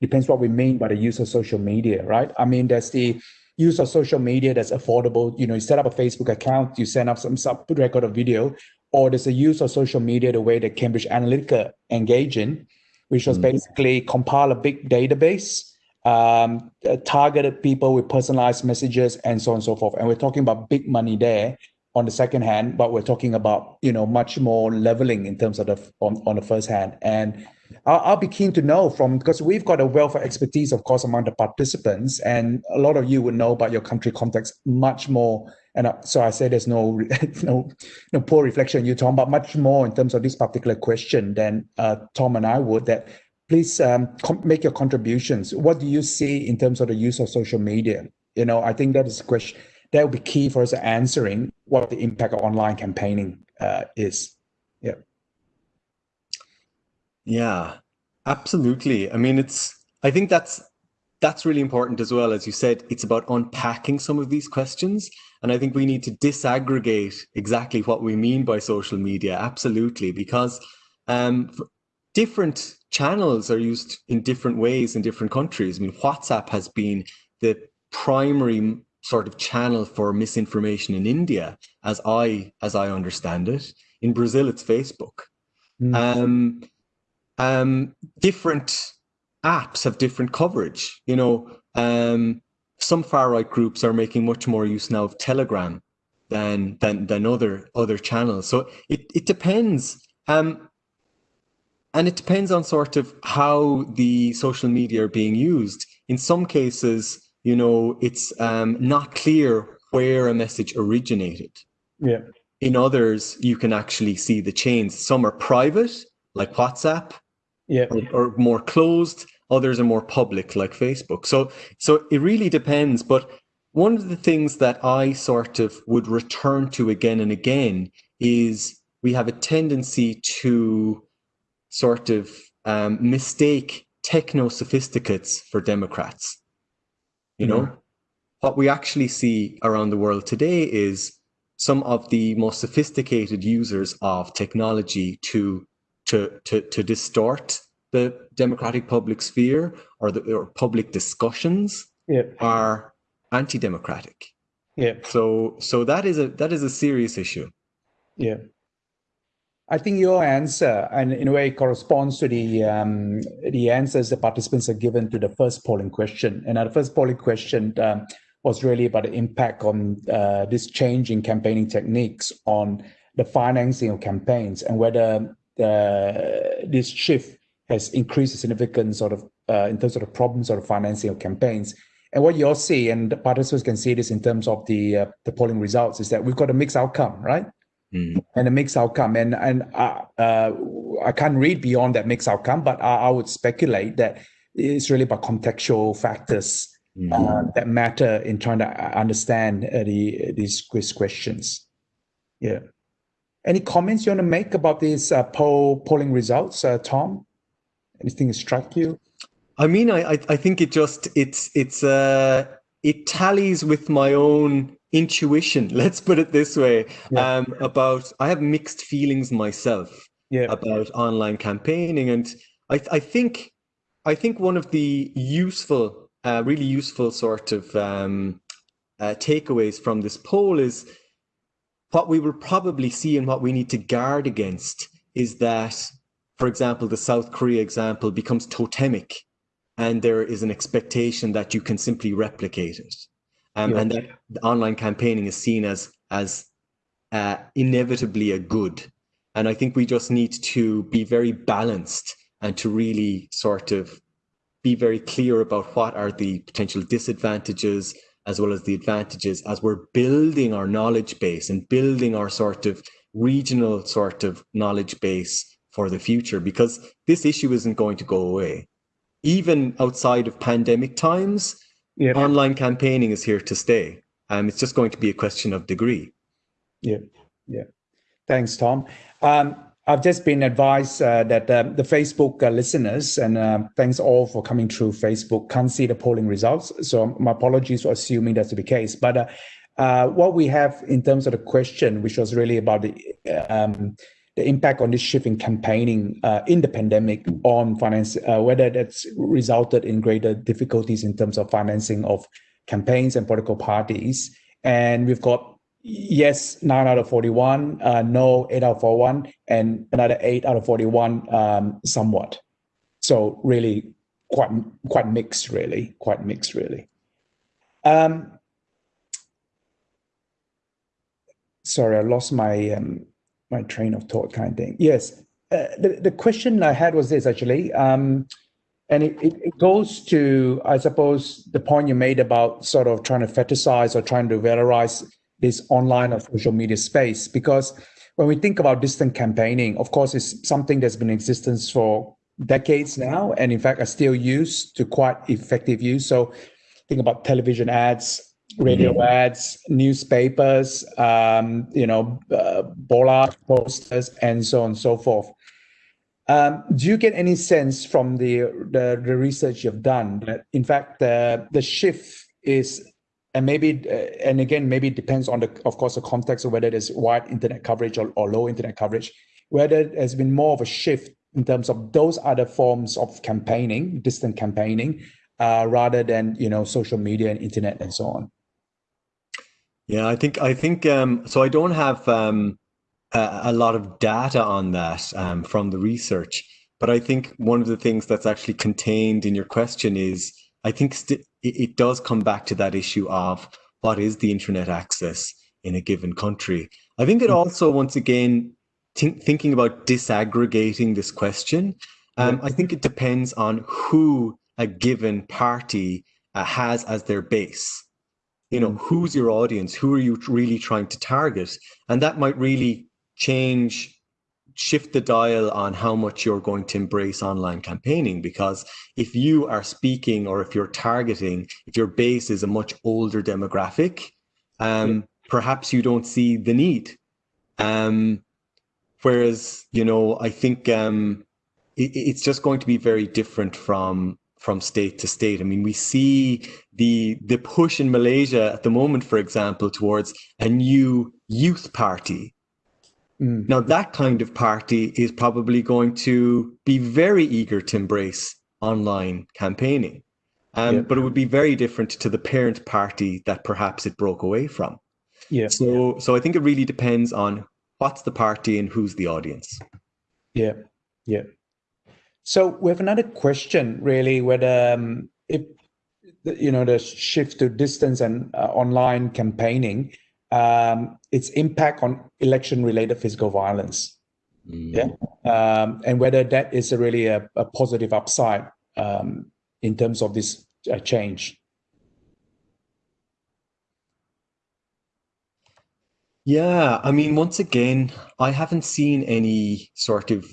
depends what we mean by the use of social media, right? I mean, there's the use of social media that's affordable. You know, you set up a Facebook account, you send up some sub record of video, or there's a use of social media the way that Cambridge Analytica engage in, which was mm. basically compile a big database um, uh, targeted people with personalized messages and so on and so forth. And we're talking about big money there on the second hand, but we're talking about you know much more leveling in terms of the on, on the first hand. And I'll, I'll, be keen to know from because we've got a wealth of expertise, of course, among the participants, and a lot of you would know about your country context much more. And uh, so I say there's no no no poor reflection you, Tom, but much more in terms of this particular question than uh, Tom and I would. That please um, make your contributions. What do you see in terms of the use of social media? You know, I think that is a question that will be key for us answering what the impact of online campaigning uh, is. Yeah. Yeah, absolutely. I mean, it's, I think that's, that's really important as well. As you said, it's about unpacking some of these questions. And I think we need to disaggregate exactly what we mean by social media. Absolutely. Because um, different channels are used in different ways in different countries. I mean, WhatsApp has been the primary sort of channel for misinformation in India, as I as I understand it. In Brazil, it's Facebook. Mm. Um, um, different apps have different coverage. You know, um, some far right groups are making much more use now of Telegram than than than other other channels. So it it depends. Um, and it depends on sort of how the social media are being used. In some cases, you know, it's um, not clear where a message originated. Yeah. In others, you can actually see the chains. Some are private, like WhatsApp, yeah, or, or more closed. Others are more public, like Facebook. So, so it really depends. But one of the things that I sort of would return to again and again is we have a tendency to sort of um, mistake techno sophisticates for Democrats. You know, mm-hmm. what we actually see around the world today is some of the most sophisticated users of technology to to to, to distort the democratic public sphere or the or public discussions are anti-democratic. Yeah. So so that is a that is a serious issue. Yeah. I think your answer, and in a way, corresponds to the um, the answers the participants are given to the first polling question. And the first polling question um, was really about the impact on uh, this change in campaigning techniques on the financing of campaigns and whether uh, this shift has increased the significance sort of uh, in terms of the problems of financing of campaigns. And what you all see, and the participants can see this in terms of the uh, the polling results, is that we've got a mixed outcome, right? mm. and a mixed outcome. And and uh, uh, I can't read beyond that mixed outcome, but I, I would speculate that it's really about contextual factors mm. uh, that matter in trying to understand uh, the these quiz questions. Yeah. Any comments you want to make about these uh, poll polling results, uh, Tom? Anything struck you? I mean, I I think it just it's it's uh it tallies with my own intuition. Let's put it this way. Yeah. Um, about I have mixed feelings myself yeah. about online campaigning, and I I think I think one of the useful, uh, really useful sort of um, uh, takeaways from this poll is what we will probably see and what we need to guard against is that, for example, the South Korea example becomes totemic and there is an expectation that you can simply replicate it. Um, yeah. And that online campaigning is seen as, as uh, inevitably a good. And I think we just need to be very balanced and to really sort of be very clear about what are the potential disadvantages as well as the advantages as we're building our knowledge base and building our sort of regional sort of knowledge base for the future because this issue isn't going to go away. Even outside of pandemic times, online campaigning is here to stay. Um, it's just going to be a question of degree. Yeah, yeah. Thanks, Tom. Um, I've just been advised uh, that uh, the Facebook uh, listeners, and uh, thanks all for coming through Facebook, can't see the polling results. So my apologies for assuming that's the case. But uh, uh, what we have in terms of the question, which was really about the um, the impact on this shift in campaigning in the pandemic on finance, whether that's resulted in greater difficulties in terms of financing of campaigns and political parties. And we've got yes, 9 out of 41, uh, no, 8 out of 41, and another 8 out of 41 um, somewhat. So really quite quite mixed, really, quite mixed, really. Um, sorry, I lost my um, my train of thought kind of thing. Yes, uh, the, the question I had was this actually, um, and it, it, it, goes to, I suppose, the point you made about sort of trying to fetishize or trying to valorize this online or social media space because when we think about distant campaigning, of course, it's something that's been in existence for decades now, and in fact, are still used to quite effective use. So, think about television ads, radio mm-hmm. ads, newspapers, um, you know, uh, bollard posters, and so on and so forth. Um, do you get any sense from the, the, the research you've done that, in fact, the the shift is and maybe uh, and again maybe it depends on the of course the context of whether there's wide internet coverage or, or low internet coverage whether there's been more of a shift in terms of those other forms of campaigning distant campaigning uh, rather than you know social media and internet and so on yeah i think i think um, so i don't have um, a, a, lot of data on that um, from the research but i think one of the things that's actually contained in your question is I think it, it does come back to that issue of what is the internet access in a given country. I think it mm-hmm. also, once again, thinking about disaggregating this question, um, I think it depends on who a given party uh, has as their base. You know, who's your audience? Who are you really trying to target? And that might really change shift the dial on how much you're going to embrace online campaigning because if you are speaking or if you're targeting if your base is a much older demographic um, yeah. perhaps you don't see the need um, whereas you know i think um, it, it's just going to be very different from from state to state. I mean, we see the the push in Malaysia at the moment, for example, towards a new youth party Mm. Now, that kind of party is probably going to be very eager to embrace online campaigning. Um, But it would be very different to the parent party that perhaps it broke away from. Yeah. So, so I think it really depends on what's the party and who's the audience. Yeah. Yeah. So we have another question, really, whether um, if you know the shift to distance and uh, online campaigning um, its impact on election-related physical violence. Mm. Yeah, um, and whether that is a really a, a positive upside um, in terms of this uh, change. Yeah, I mean, once again, I haven't seen any sort of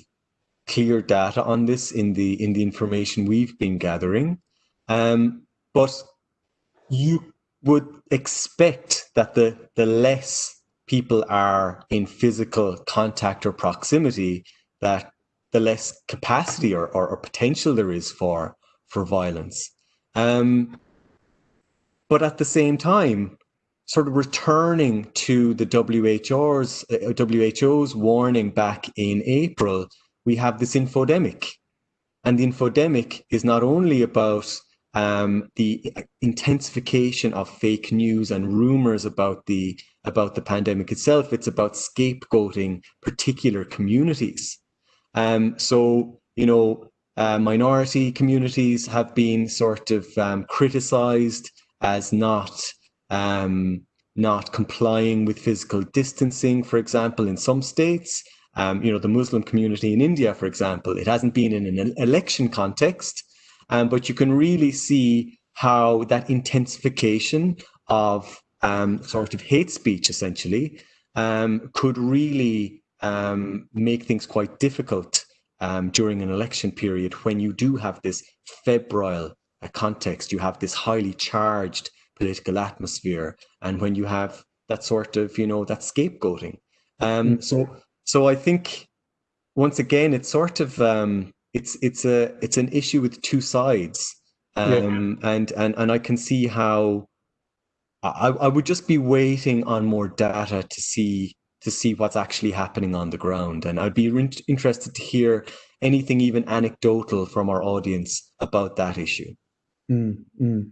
clear data on this in the in the information we've been gathering, um, but you would expect that the, the less people are in physical contact or proximity, that the less capacity or, or, or potential there is for for violence. Um, but at the same time, sort of returning to the WHO's, uh, WHO's warning back in April, we have this infodemic. And the infodemic is not only about um, the intensification of fake news and rumors about the about the pandemic itself. It's about scapegoating particular communities. Um, so you know, uh, minority communities have been sort of um, criticized as not um, not complying with physical distancing, for example, in some states. Um, you know, the Muslim community in India, for example, it hasn't been in an election context, um, but you can really see how that intensification of um, sort of hate speech, essentially, um, could really um, make things quite difficult um, during an election period when you do have this febrile uh, context, you have this highly charged political atmosphere, and when you have that sort of, you know, that scapegoating. Um, mm. so, so I think once again, it's sort of um, it's it's a it's an issue with two sides, um, yeah. and and and I can see how I I would just be waiting on more data to see to see what's actually happening on the ground, and I'd be interested to hear anything even anecdotal from our audience about that issue. Mm, mm.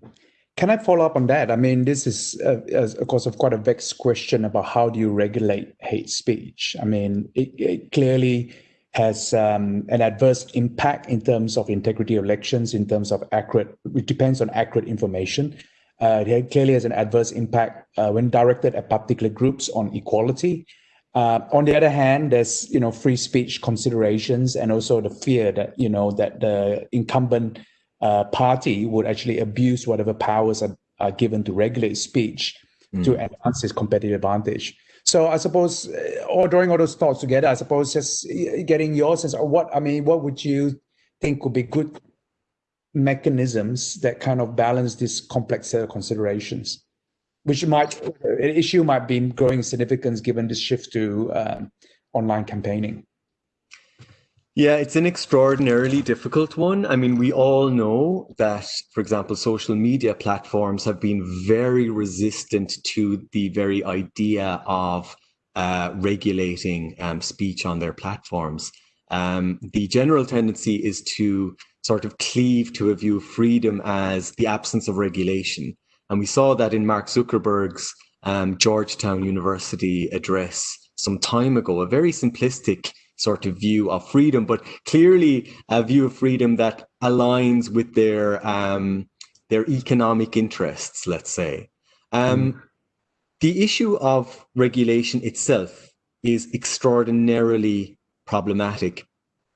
Can I follow up on that? I mean, this is, uh, of course, of quite a vexed question about how do you regulate hate speech. I mean, it, it clearly has um, an adverse impact in terms of integrity of elections, in terms of accurate, it depends on accurate information. Uh, it clearly has an adverse impact uh, when directed at particular groups on equality. Uh, on the other hand, there's you know free speech considerations and also the fear that you know that the incumbent uh, party would actually abuse whatever powers are, are given to regulate speech mm. to enhance its competitive advantage. So I suppose, uh, or drawing all those thoughts together, I suppose just uh, getting your sense of what I mean, what would you think would be good mechanisms that kind of balance this complex set of considerations, which might an issue might be growing significance given this shift to um, online campaigning. Yeah, it's an extraordinarily difficult one. I mean, we all know that, for example, social media platforms have been very resistant to the very idea of uh, regulating um, speech on their platforms. Um, the general tendency is to sort of cleave to a view of freedom as the absence of regulation. And we saw that in Mark Zuckerberg's um, Georgetown University address some time ago, a very simplistic sort of view of freedom, but clearly a view of freedom that aligns with their um, their economic interests, let's say. Um, mm. The issue of regulation itself is extraordinarily problematic,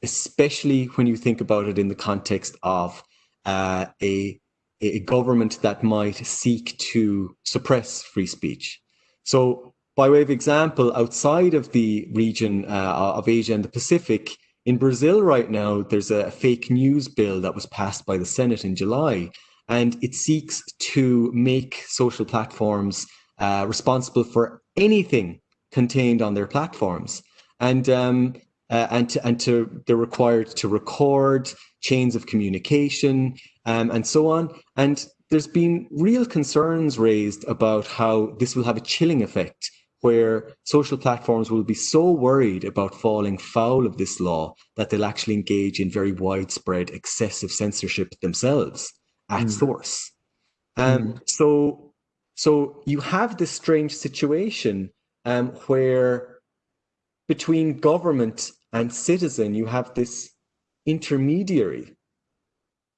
especially when you think about it in the context of uh, a, a government that might seek to suppress free speech. So by way of example, outside of the region uh, of Asia and the Pacific, in Brazil right now, there's a fake news bill that was passed by the Senate in July, and it seeks to make social platforms uh, responsible for anything contained on their platforms. And um, uh, and to, and to they're required to record chains of communication um, and so on. And there's been real concerns raised about how this will have a chilling effect where social platforms will be so worried about falling foul of this law that they'll actually engage in very widespread excessive censorship themselves at mm. source. Um, mm. So, so you have this strange situation um, where between government and citizen, you have this intermediary,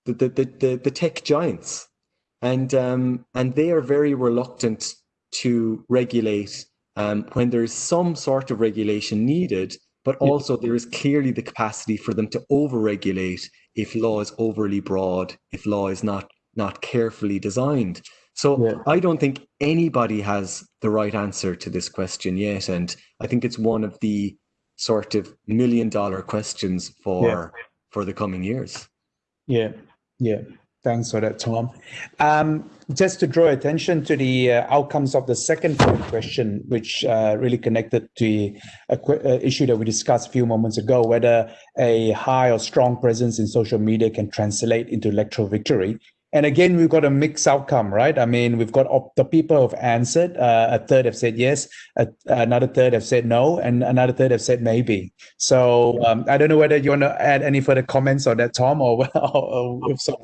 the, the, the, the, the tech giants, and, um, and they are very reluctant to regulate um, when there's some sort of regulation needed, but also there is clearly the capacity for them to over-regulate if law is overly broad, if law is not not carefully designed. So yeah. I don't think anybody has the right answer to this question yet, and I think it's one of the sort of million dollar questions for yeah. for the coming years. Yeah, yeah. Thanks for that, Tom. Um, just to draw attention to the uh, outcomes of the second question, which uh, really connected to a uh, issue that we discussed a few moments ago, whether a high or strong presence in social media can translate into electoral victory. And again, we've got a mixed outcome, right? I mean, we've got the people have answered. Uh, a third have said yes, a, another third have said no, and another third have said maybe. So um, I don't know whether you want to add any further comments on that, Tom, or, or, or so.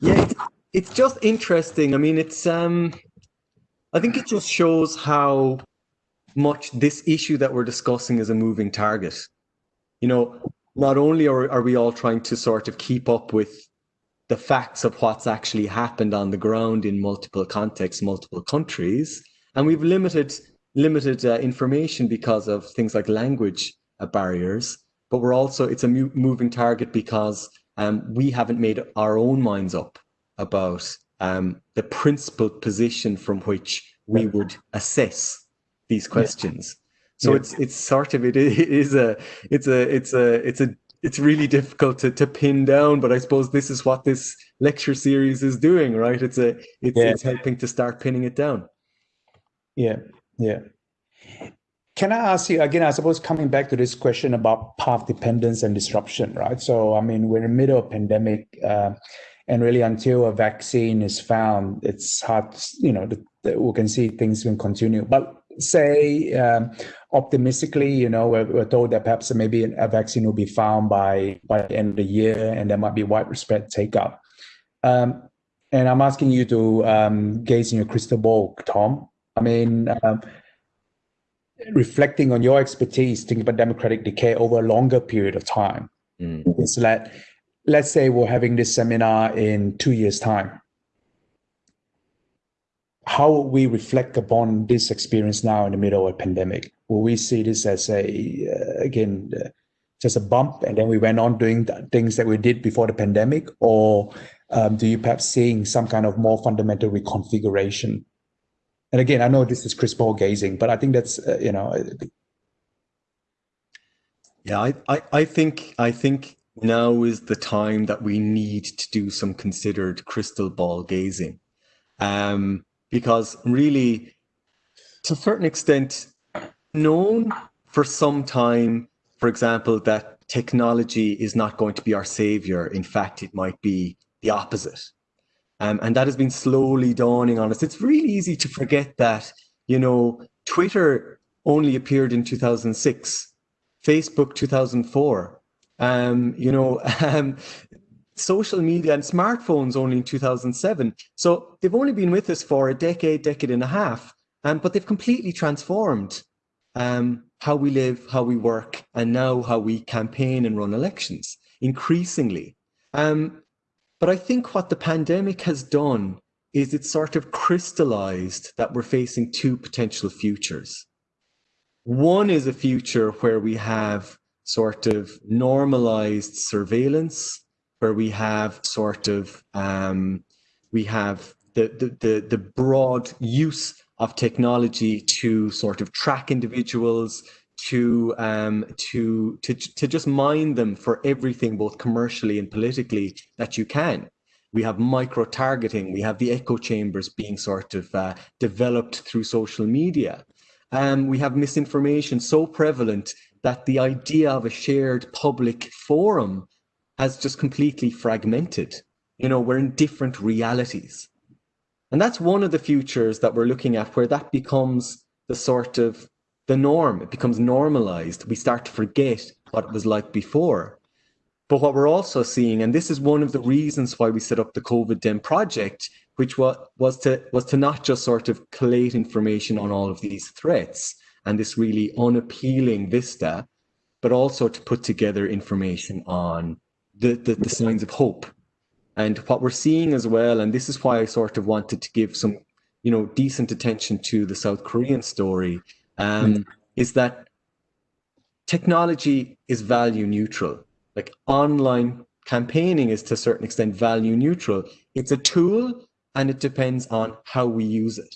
Yeah, it's, it's just interesting. I mean, it's um, I think it just shows how much this issue that we're discussing is a moving target. You know, not only are, are we all trying to sort of keep up with the facts of what's actually happened on the ground in multiple contexts, multiple countries, and we've limited limited uh, information because of things like language uh, barriers. But we're also it's a moving target because um, we haven't made our own minds up about um, the principled position from which we would assess these questions. So yeah. it's it's sort of it is a it's a it's a it's a it's really difficult to, to pin down, but I suppose this is what this lecture series is doing, right? It's a it's yeah. it's helping to start pinning it down. Yeah, yeah. Can I ask you again? I suppose coming back to this question about path dependence and disruption, right? So, I mean, we're in the middle of pandemic, uh, and really until a vaccine is found, it's hard. You know, the, the, we can see things can continue. But say um, optimistically, you know, we're, we're, told that perhaps maybe a vaccine will be found by by the end of the year, and there might be widespread take up. Um, and I'm asking you to um, gaze in your crystal ball, Tom. I mean, um, reflecting on your expertise, thinking about democratic decay over a longer period of time, mm. is that let's say we're having this seminar in two years' time. How will we reflect upon this experience now in the middle of a pandemic? Will we see this as a, uh, again, uh, just a bump and then we went on doing things that we did before the pandemic? Or um, do you perhaps seeing some kind of more fundamental reconfiguration and again, I know this is crystal ball gazing, but I think that's uh, you know. Yeah, I, I, I think I think now is the time that we need to do some considered crystal ball gazing, um, because really, to a certain extent, known for some time, for example, that technology is not going to be our savior. In fact, it might be the opposite. Um, and that has been slowly dawning on us. It's really easy to forget that, you know, Twitter only appeared in 2006, Facebook 2004. Um, you know, um, social media and smartphones only in 2007. So they've only been with us for a decade, decade and a half, um, but they've completely transformed um, how we live, how we work, and now how we campaign and run elections increasingly. Um, but I think what the pandemic has done is it sort of crystallized that we're facing two potential futures. One is a future where we have sort of normalized surveillance, where we have sort of um, we have the, the, the, the broad use of technology to sort of track individuals, to um, to to to just mine them for everything, both commercially and politically, that you can. We have micro targeting. We have the echo chambers being sort of uh, developed through social media. Um, we have misinformation so prevalent that the idea of a shared public forum has just completely fragmented. You know, we're in different realities. And that's one of the futures that we're looking at where that becomes the sort of the norm. It becomes normalized. We start to forget what it was like before. But what we're also seeing, and this is one of the reasons why we set up the COVID Dem project, which was, was to was to not just sort of collate information on all of these threats and this really unappealing vista, but also to put together information on the, the, the signs of hope. And what we're seeing as well, and this is why I sort of wanted to give some, you know, decent attention to the South Korean story, um, mm. is that technology is value neutral. Like online campaigning is to a certain extent value neutral. It's a tool and it depends on how we use it.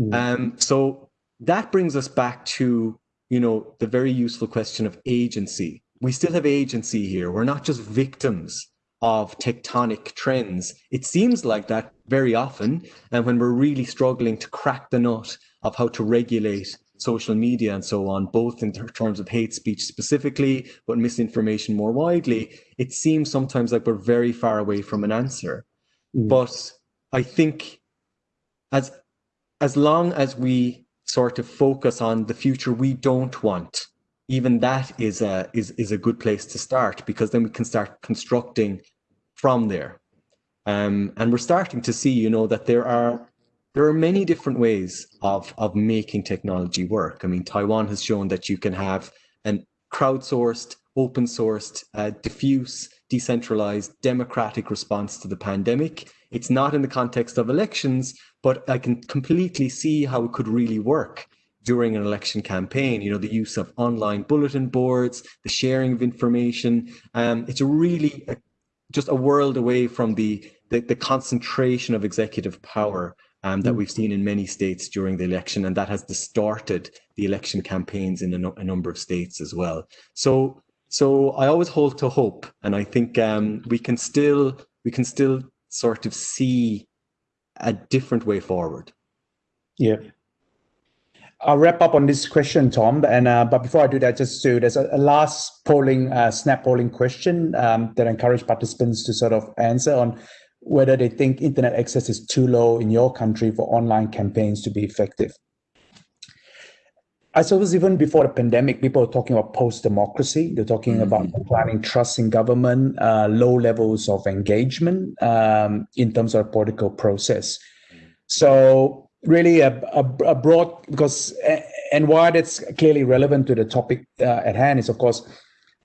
Mm. Um, so that brings us back to, you know, the very useful question of agency. We still have agency here. We're not just victims of tectonic trends. It seems like that very often, and when we're really struggling to crack the nut of how to regulate social media and so on, both in terms of hate speech specifically, but misinformation more widely, it seems sometimes like we're very far away from an answer. Mm. But I think as as long as we sort of focus on the future we don't want, even that is a is is a good place to start because then we can start constructing from there. Um, and we're starting to see, you know, that there are there are many different ways of of making technology work. I mean, Taiwan has shown that you can have an crowdsourced, open sourced, uh, diffuse, decentralized, democratic response to the pandemic. It's not in the context of elections, but I can completely see how it could really work during an election campaign. You know, the use of online bulletin boards, the sharing of information. Um, it's a really a, just a world away from the, the, the concentration of executive power um, that mm. we've seen in many states during the election, and that has distorted the election campaigns in a, no, a number of states as well. So, so I always hold to hope, and I think um, we can still we can still sort of see a different way forward. Yeah. I'll wrap up on this question, Tom. And uh, but before I do that, just to there's a, a last polling, uh, snap polling question um, that I encourage participants to sort of answer on whether they think internet access is too low in your country for online campaigns to be effective. I suppose even before the pandemic, people are talking about post-democracy. They're talking mm -hmm. about declining trust in government, uh, low levels of engagement um, in terms of political process. So really a, a, a, broad, because, and why that's clearly relevant to the topic uh, at hand is, of course,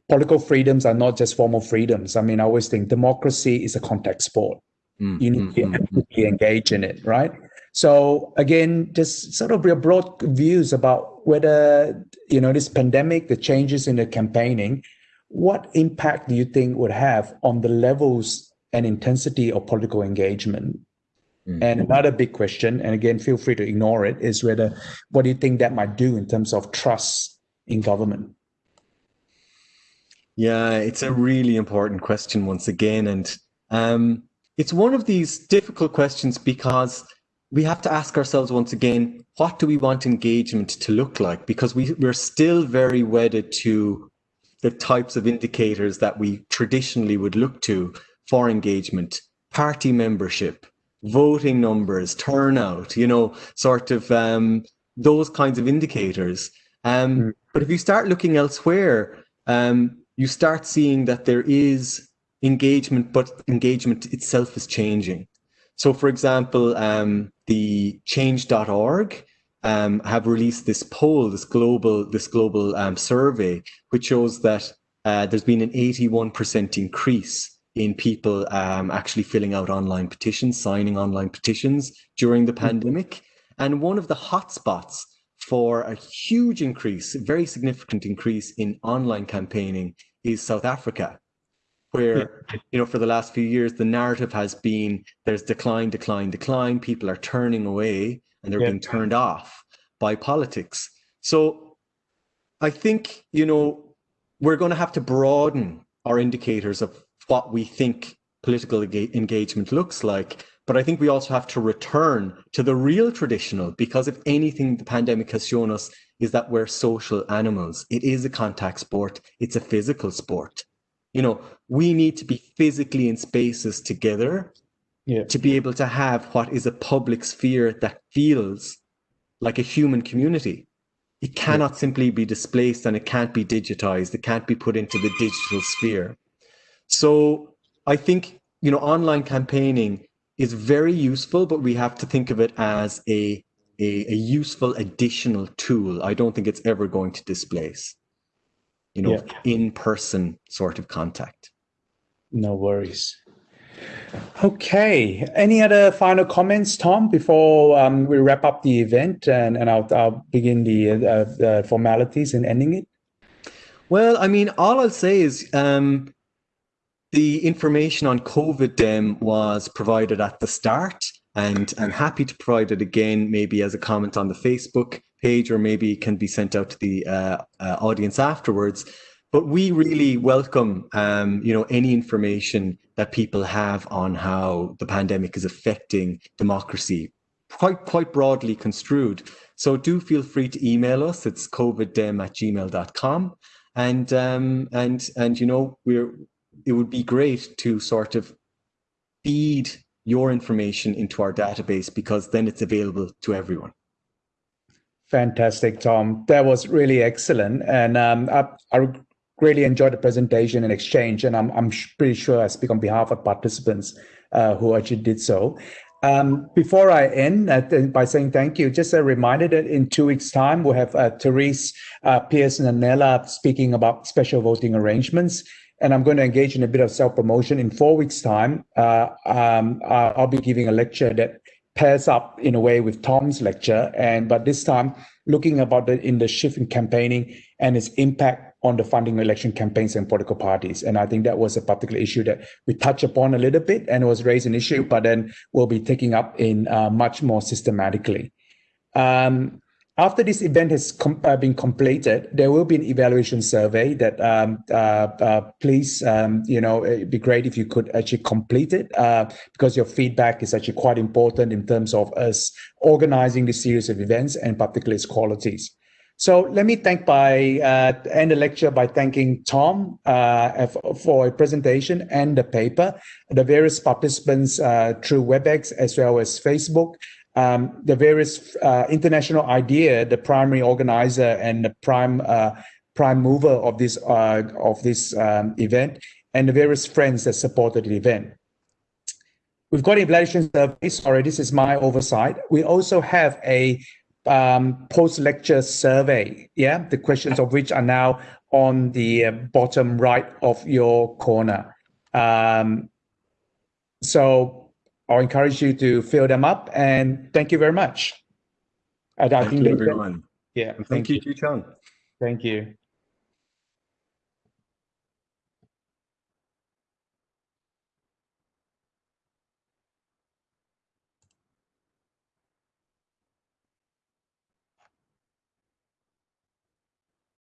political freedoms are not just formal freedoms. I mean, I always think democracy is a contact sport. Mm, you need mm, to mm, actively engage in it, right? So again, just sort of your broad views about whether you know this pandemic, the changes in the campaigning, what impact do you think would have on the levels and intensity of political engagement? Mm. And another big question, and again, feel free to ignore it, is whether what do you think that might do in terms of trust in government? Yeah, it's a really important question once again, and um, it's one of these difficult questions because we have to ask ourselves once again, what do we want engagement to look like? Because we, we're still very wedded to the types of indicators that we traditionally would look to for engagement, party membership, voting numbers, turnout, you know, sort of um, those kinds of indicators. Um, mm. But if you start looking elsewhere, um, you start seeing that there is engagement, but engagement itself is changing. So, for example, um, the Change.org um, have released this poll, this global, this global um, survey, which shows that uh, there's been an 81% increase in people um, actually filling out online petitions, signing online petitions during the mm-hmm. pandemic. And one of the hotspots for a huge increase, very significant increase in online campaigning is South Africa where you know for the last few years the narrative has been there's decline decline decline people are turning away and they're yeah. being turned off by politics so i think you know we're going to have to broaden our indicators of what we think political engagement looks like but i think we also have to return to the real traditional because if anything the pandemic has shown us is that we're social animals. It is a contact sport. It's a physical sport. You know we need to be physically in spaces together yeah. to be able to have what is a public sphere that feels like a human community. It cannot yeah. simply be displaced and it can't be digitized. It can't be put into the digital sphere so i think you know online campaigning is very useful but we have to think of it as a a, a useful additional tool i don't think it's ever going to displace you know, yeah. in person sort of contact. No worries. Okay. Any other final comments, Tom, before um, we wrap up the event and, and I'll, I'll begin the, uh, the formalities in ending it? Well, I mean, all I'll say is um, the information on COVID Dem was provided at the start, and I'm happy to provide it again, maybe as a comment on the Facebook page or maybe can be sent out to the uh, uh, audience afterwards. but we really welcome, um, you know, any information that people have on how the pandemic is affecting democracy, quite quite broadly construed. So do feel free to email us. It's coviddem at gmail.com. And um, and and you know, we're it would be great to sort of feed your information into our database because then it's available to everyone. Fantastic, Tom. That was really excellent. And um, I, I really enjoyed the presentation and exchange, and I'm, I'm pretty sure I speak on behalf of participants uh, who actually did so. Um, before I end uh, by saying thank you, just a reminder that in two weeks' time, we'll have uh, Therese uh, Pearce Laanela speaking about special voting arrangements. And I'm going to engage in a bit of self-promotion. In four weeks' time, uh, um, I'll be giving a lecture that pairs up in a way with Tom's lecture, and but this time looking about the in the shift in campaigning and its impact on the funding election campaigns and political parties. And I think that was a particular issue that we touched upon a little bit and it was raised an issue, but then we'll be taking up in uh, much more systematically. Um, after this event has com uh, been completed, there will be an evaluation survey that um, uh, uh, please, um, you know, it'd be great if you could actually complete it uh, because your feedback is actually quite important in terms of us organizing this series of events and particularly its qualities. So let me thank by uh, end the lecture by thanking Tom uh, for a presentation and the paper, the various participants uh, through WebEx as well as Facebook, um, the various uh, International IDEA, the primary organizer and the prime uh, prime mover of this uh, of this um, event, and the various friends that supported the event. We've got evaluation survey. Sorry, this is my oversight. We also have a um, post-lecture survey. Yeah, the questions of which are now on the uh, bottom right of your corner. Um, so I'll encourage you to fill them up and thank you very much. And thank you, everyone. yeah. Thank, thank you, Joo Cheong. Thank you.